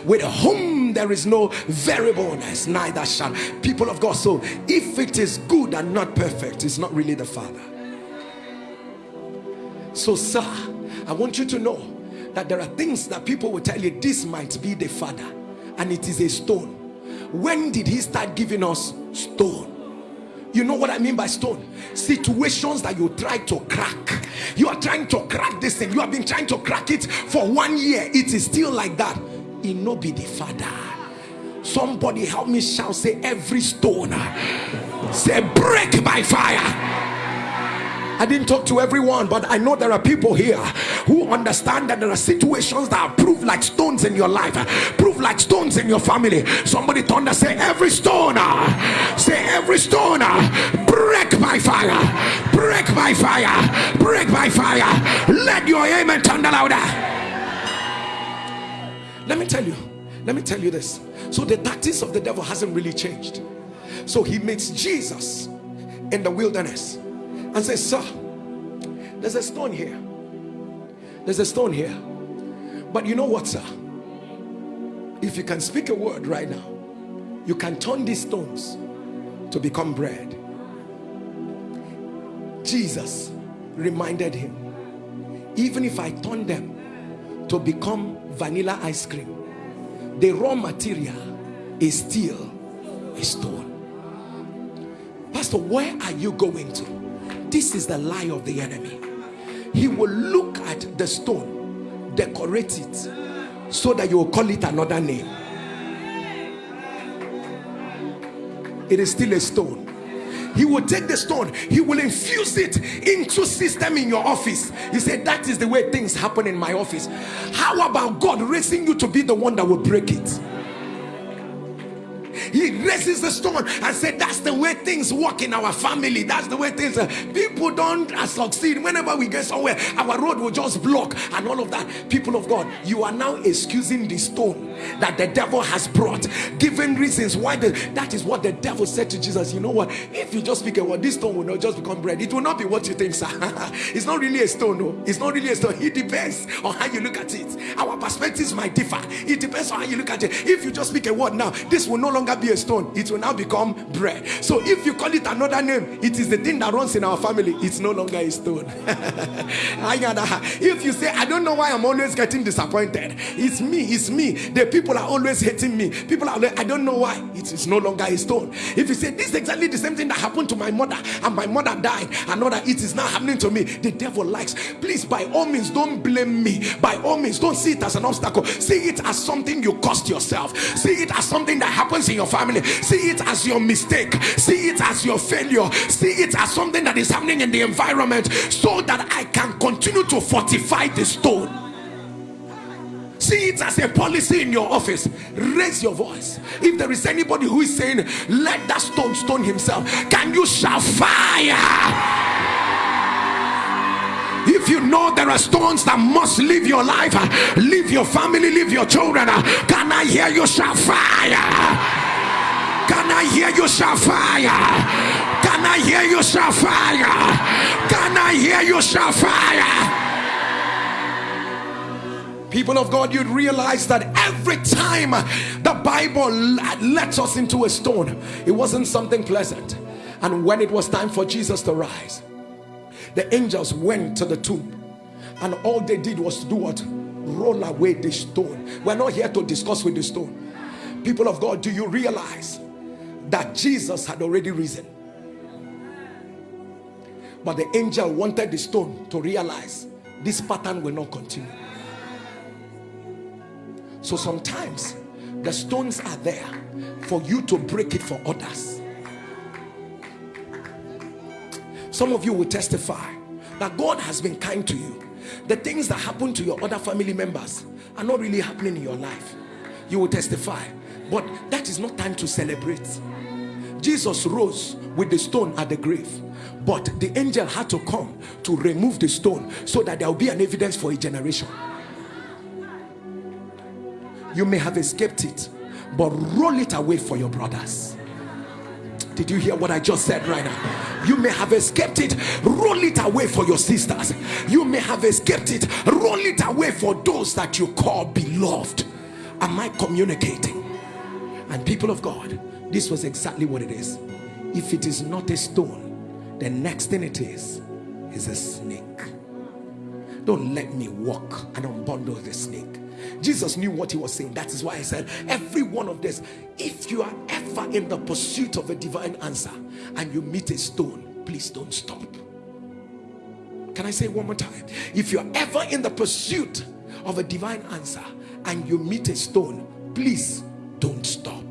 with whom there is no variableness, neither shall. People of God, so if it is good and not perfect, it's not really the Father. So, sir, I want you to know that there are things that people will tell you this might be the Father, and it is a stone. When did He start giving us stone? You know what I mean by stone? Situations that you try to crack. You are trying to crack this thing. You have been trying to crack it for one year. It is still like that. It no be the father. Somebody help me shout, say every stone. Uh, say break by fire. I didn't talk to everyone, but I know there are people here who understand that there are situations that are proved like stones in your life, proved like stones in your family. Somebody thunder say, Every stone, uh, say, Every stone, uh, break by fire, break by fire, break by fire. Let your amen thunder louder. Let me tell you, let me tell you this. So, the tactics of the devil hasn't really changed. So, he meets Jesus in the wilderness and say, Sir, there's a stone here. There's a stone here. But you know what, sir? If you can speak a word right now, you can turn these stones to become bread. Jesus reminded him, even if I turn them to become vanilla ice cream, the raw material is still a stone. Pastor, where are you going to? This is the lie of the enemy. He will look at the stone, decorate it, so that you will call it another name. It is still a stone. He will take the stone, he will infuse it into system in your office. He said, That is the way things happen in my office. How about God raising you to be the one that will break it? he raises the stone and said that's the way things work in our family. That's the way things uh, people don't uh, succeed. Whenever we get somewhere our road will just block and all of that. People of god you are now excusing the stone that the devil has brought given reasons why the, that is what the devil said to jesus you know what? If you just speak a word this stone will not just become bread. It will not be what you think sir. [laughs] It's not really a stone no it's not really a stone. It depends on how you look at it. Our perspectives might differ. It depends on how you look at it. If you just speak a word now this will no longer be a stone. It will now become bread. So if you call it another name it is the thing that runs in our family. It's no longer a stone. [laughs] If you say i don't know why i'm always getting disappointed it's me it's me. The people are always hating me. People are i don't know why. It is no longer a stone. If you say this is exactly the same thing that happened to my mother and my mother died and know that it is now happening to me the devil likes. Please by all means don't blame me. By all means don't see it as an obstacle. See it as something you cost yourself. See it as something that happens in your family. See it as your mistake. See it as your failure. See it as something that is happening in the environment so that i can continue to fortify the stone see it as a policy in your office raise your voice if there is anybody who is saying let that stone stone himself can you shout fire if you know there are stones that must leave your life leave your family leave your children can i hear you shout fire can I hear you shout fire? Can I hear you shout fire? Can I hear you shout fire? People of God, you'd realize that every time the Bible lets us into a stone, it wasn't something pleasant. And when it was time for Jesus to rise, the angels went to the tomb, and all they did was to do what? Roll away the stone. We're not here to discuss with the stone. People of God, do you realize that Jesus had already risen? But the angel wanted the stone to realize this pattern will not continue. So sometimes the stones are there for you to break it for others. Some of you will testify that God has been kind to you. The things that happen to your other family members are not really happening in your life. You will testify, but that is not time to celebrate. Jesus rose with the stone at the grave, but the angel had to come to remove the stone so that there will be an evidence for a generation. You may have escaped it, but roll it away for your brothers. Did you hear what I just said right now? You may have escaped it, roll it away for your sisters. You may have escaped it, roll it away for those that you call beloved. Am I communicating? And people of God, this was exactly what it is. If it is not a stone, the next thing it is is a snake. Don't let me walk and unbundle the snake. Jesus knew what he was saying. That is why I said, every one of this, if you are ever in the pursuit of a divine answer and you meet a stone, please don't stop. Can I say one more time? If you're ever in the pursuit of a divine answer and you meet a stone, please don't stop.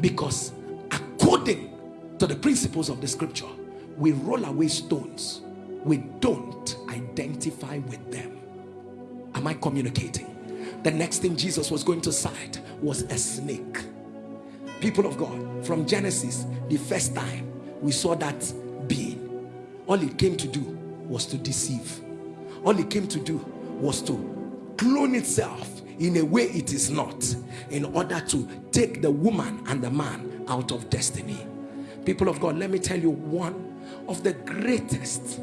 Because according to the principles of the scripture, we roll away stones we don't identify with them. Am I communicating? The next thing Jesus was going to sight was a snake. People of God, from Genesis, the first time we saw that being, all it came to do was to deceive. All it came to do was to clone itself in a way it is not in order to take the woman and the man out of destiny. People of God, let me tell you one of the greatest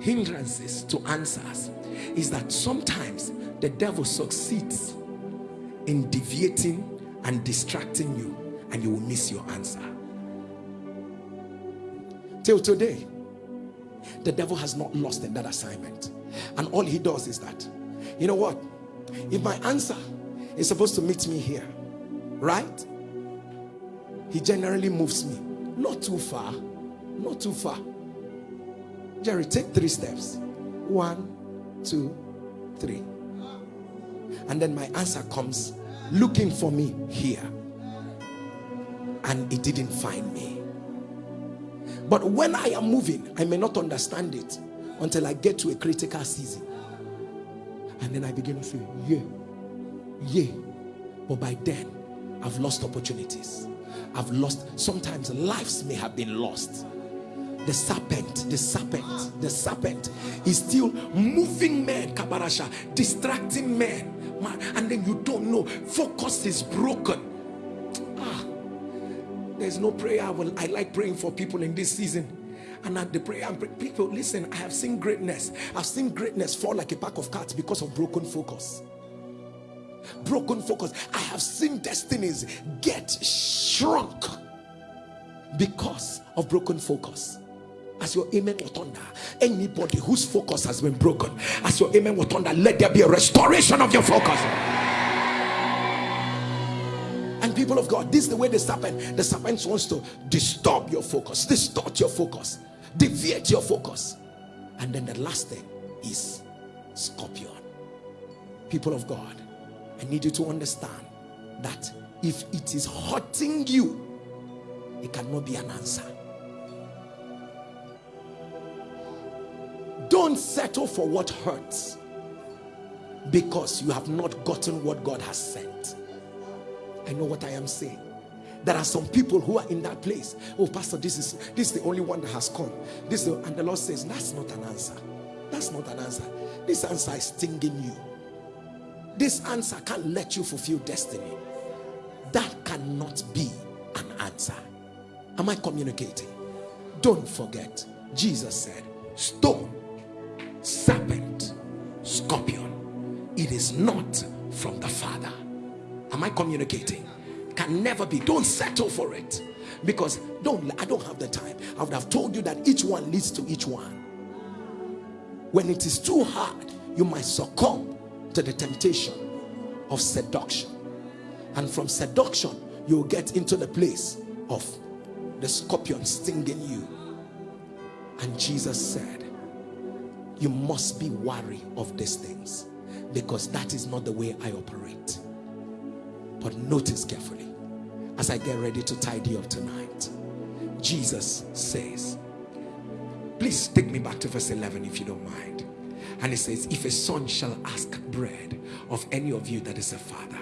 hindrances to answers is that sometimes the devil succeeds in deviating and distracting you and you will miss your answer. Till today the devil has not lost in that assignment. And all he does is that you know what? If my answer is supposed to meet me here right? He generally moves me. Not too far. Not too far. Jerry, take three steps. One, two, three. And then my answer comes looking for me here. And it didn't find me. But when I am moving, I may not understand it until I get to a critical season. And then I begin to say, yeah, yeah. But by then, I've lost opportunities. I've lost, sometimes lives may have been lost the serpent, the serpent, the serpent is still moving men, kabarasha, distracting men, man, and then you don't know. Focus is broken. Ah, there's no prayer. I, will, I like praying for people in this season and at the prayer people listen i have seen greatness i've seen greatness fall like a pack of cards because of broken focus broken focus i have seen destinies get shrunk because of broken focus as your amen will thunder anybody whose focus has been broken as your amen will thunder let there be a restoration of your focus. And people of god this is the way the serpent the serpent wants to disturb your focus distort your focus deviate your focus. And then the last thing is scorpion. People of god i need you to understand that if it is hurting you it cannot be an answer Don't settle for what hurts because you have not gotten what God has sent. I know what I am saying. There are some people who are in that place. Oh, Pastor, this is this is the only one that has come. This the, and the Lord says, That's not an answer. That's not an answer. This answer is stinging you. This answer can't let you fulfill destiny. That cannot be an answer. Am I communicating? Don't forget, Jesus said, Stone serpent, scorpion. It is not from the Father. Am I communicating? Can never be. Don't settle for it. Because don't I don't have the time. I would have told you that each one leads to each one. When it is too hard, you might succumb to the temptation of seduction. And from seduction, you'll get into the place of the scorpion stinging you. And Jesus said, you must be wary of these things because that is not the way I operate. But notice carefully as I get ready to tidy up tonight. Jesus says, please take me back to verse 11 if you don't mind. And he says, if a son shall ask bread of any of you that is a father,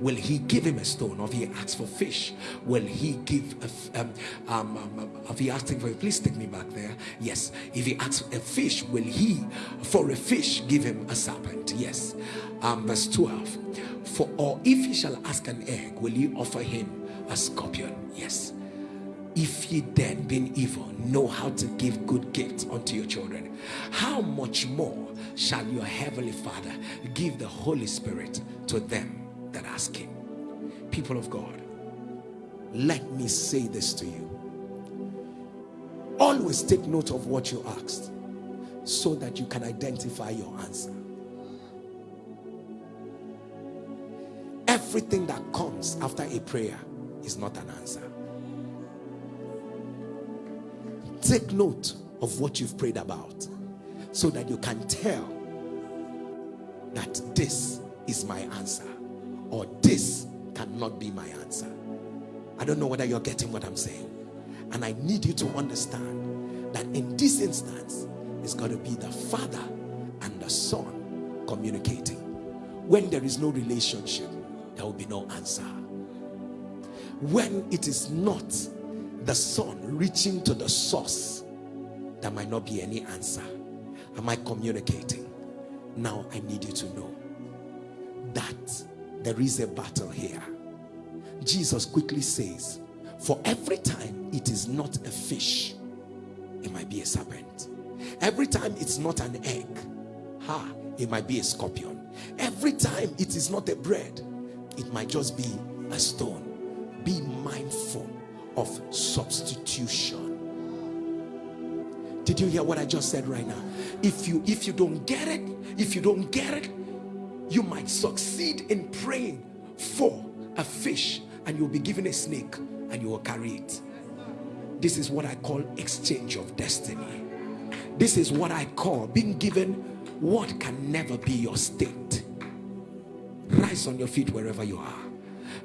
will he give him a stone? Or if he asks for fish will he give a, um, um, um, if he asking for please take me back there. Yes. If he asks a fish will he for a fish give him a serpent? Yes. Um, verse 12 for or if he shall ask an egg will you offer him a scorpion? Yes. If ye then being evil know how to give good gifts unto your children how much more shall your heavenly father give the holy spirit to them that ask him people of god Let me say this to you. Always take note of what you asked so that you can identify your answer. Everything that comes after a prayer is not an answer. Take note of what you've prayed about so that you can tell that this is my answer or this cannot be my answer. I don't know whether you're getting what I'm saying. And I need you to understand that in this instance, it's going to be the Father and the Son communicating. When there is no relationship, there will be no answer. When it is not the Son reaching to the source, there might not be any answer. Am I communicating? Now I need you to know that there is a battle here. Jesus quickly says, For every time it is not a fish, it might be a serpent. Every time it's not an egg, ha, it might be a scorpion. Every time it is not a bread, it might just be a stone. Be mindful of substitution. Did you hear what I just said right now? If you if you don't get it, if you don't get it, you might succeed in praying for a fish and you'll be given a snake and you will carry it. This is what I call exchange of destiny. This is what I call being given what can never be your state. Rise on your feet wherever you are.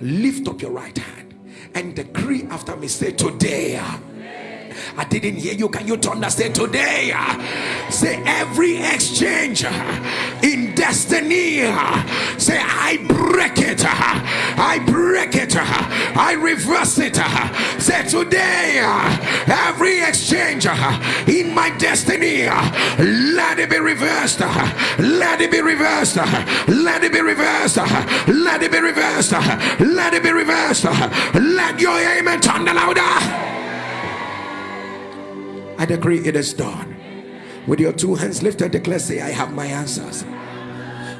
Lift up your right hand and decree after me. Say, Today. I didn't hear you. Can you turn today? Say every exchange in destiny. Say I break it. I break it. I reverse it. Say today every exchange in my destiny. Let it be reversed. Let it be reversed. Let it be reversed. Let it be reversed. Let it be reversed. Let your amen turn louder. I decree it is done. With your two hands lifted, declare, say, I have my answers.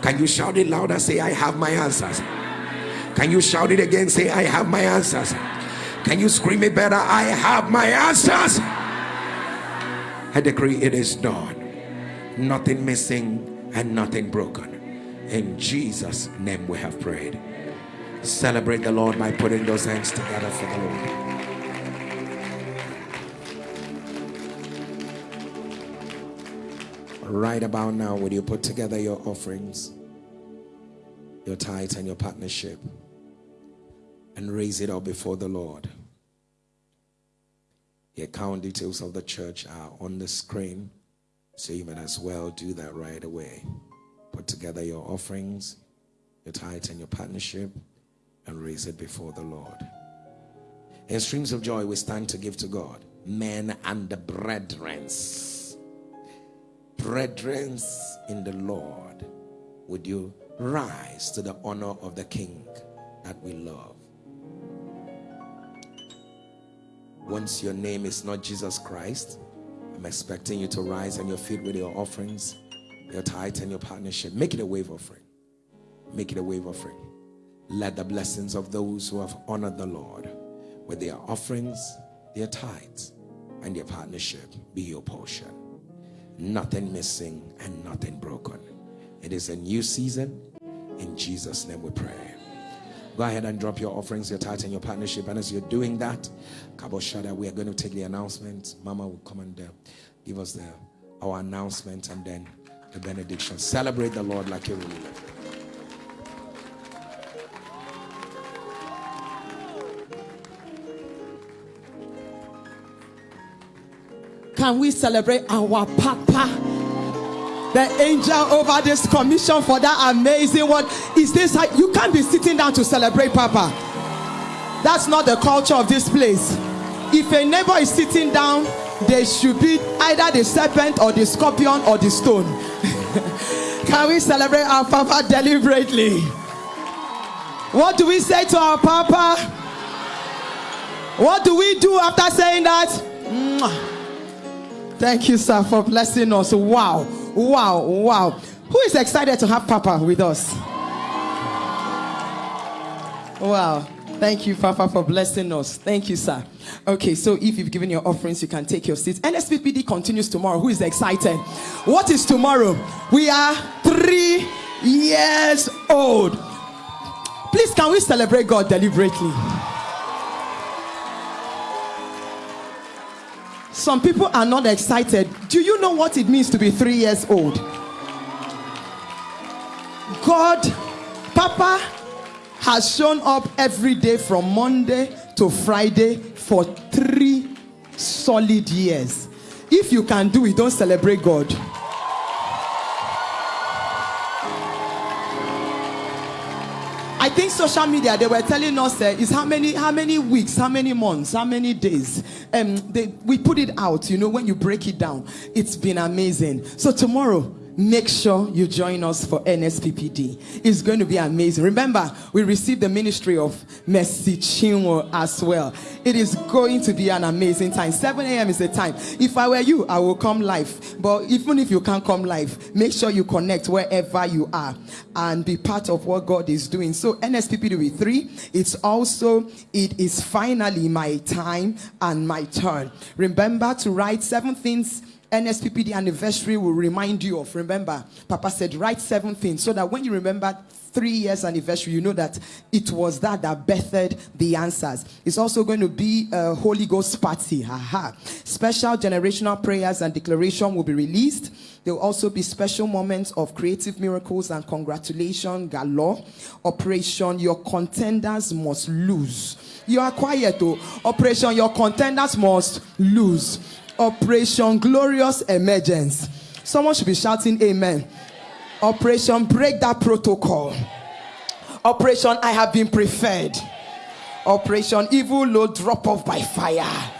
Can you shout it louder? Say, I have my answers. Can you shout it again? Say, I have my answers. Can you scream it better? I have my answers. I decree it is done. Nothing missing and nothing broken. In Jesus' name we have prayed. Celebrate the Lord by putting those hands together for the Lord. Right about now would you put together your offerings your tithe and your partnership and raise it up before the lord? The account details of the church are on the screen so you might as well do that right away. Put together your offerings your tithe and your partnership and raise it before the lord. In streams of joy we stand to give to god men and the brethrens brethren in the Lord, would you rise to the honor of the King that we love? Once your name is not Jesus Christ, I'm expecting you to rise on your feet with your offerings, your tithe, and your partnership. Make it a wave offering. Make it a wave offering. Let the blessings of those who have honored the Lord with their offerings, their tithes, and their partnership be your portion nothing missing and nothing broken. It is a new season. In Jesus' name we pray. Go ahead and drop your offerings, your tithe, and your partnership. And as you're doing that, Kabo Shada, we are going to take the announcement. Mama will come and uh, give us the our announcement and then the benediction. Celebrate the Lord like you really Can we celebrate our Papa? The angel over this commission for that amazing one. Is this how you can't be sitting down to celebrate Papa? That's not the culture of this place. If a neighbor is sitting down, they should be either the serpent or the scorpion or the stone. [laughs] Can we celebrate our Papa deliberately? What do we say to our Papa? What do we do after saying that? Thank you, sir, for blessing us. Wow, wow, wow. Who is excited to have Papa with us? Wow. Thank you, Papa, for blessing us. Thank you, sir. Okay, so if you've given your offerings, you can take your seats. NSPPD continues tomorrow. Who is excited? What is tomorrow? We are three years old. Please, can we celebrate God deliberately? Some people are not excited. Do you know what it means to be three years old? God, Papa has shown up every day from Monday to Friday for three solid years. If you can do it, don't celebrate God. Social media they were telling us uh, is how many how many weeks, how many months, how many days. Um, they, we put it out. You know when you break it down, it's been amazing. So tomorrow make sure you join us for NSPPD. It's going to be amazing. Remember, we received the ministry of Mercy Chinwo as well. It is going to be an amazing time. 7 a.m. is the time. If I were you, I will come live. But even if you can't come live, make sure you connect wherever you are and be part of what God is doing. So NSPPD with three, it's also, it is finally my time and my turn. Remember to write seven things NSPPD anniversary will remind you of. Remember, Papa said, write seven things so that when you remember three years anniversary, you know that it was that that birthed the answers. It's also going to be a Holy Ghost party. Aha. Special generational prayers and declaration will be released. There will also be special moments of creative miracles and congratulation galore. Operation Your Contenders Must Lose. You are quiet though. Operation Your Contenders Must Lose. Operation Glorious Emergence. Someone should be shouting Amen. Operation Break That Protocol. Operation I Have Been Preferred. Operation Evil Load Drop Off by Fire.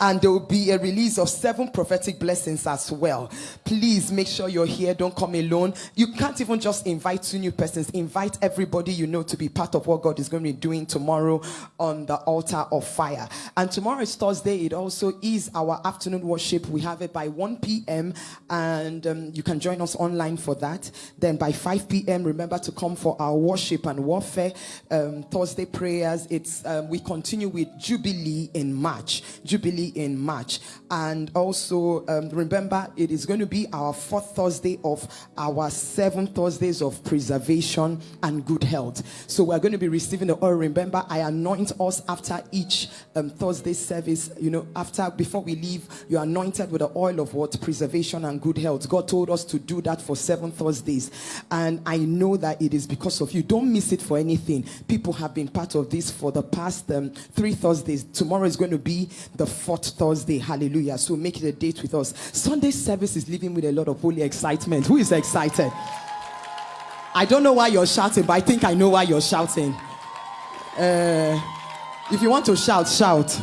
And there will be a release of seven prophetic blessings as well. Please make sure you're here. Don't come alone. You can't even just invite two new persons. Invite everybody you know to be part of what God is going to be doing tomorrow on the altar of fire. And tomorrow is Thursday. It also is our afternoon worship. We have it by 1 p.m. And um, you can join us online for that. Then by 5 p.m., remember to come for our worship and warfare um, Thursday prayers. It's um, we continue with Jubilee in March. Jubilee in March. And also um, remember, it is going to be our fourth Thursday of our seven Thursdays of preservation and good health. So we're going to be receiving the oil. Remember, I anoint us after each um, Thursday service. You know, after before we leave, you're anointed with the oil of what preservation and good health. God told us to do that for seven Thursdays, and I know that it is because of you. Don't miss it for anything. People have been part of this for the past um, three Thursdays. Tomorrow is going to be the fourth Thursday. Hallelujah. So make it a date with us. Sunday service is living with a lot of holy excitement. Who is excited? I don't know why you're shouting, but I think I know why you're shouting. Uh, if you want to shout, shout.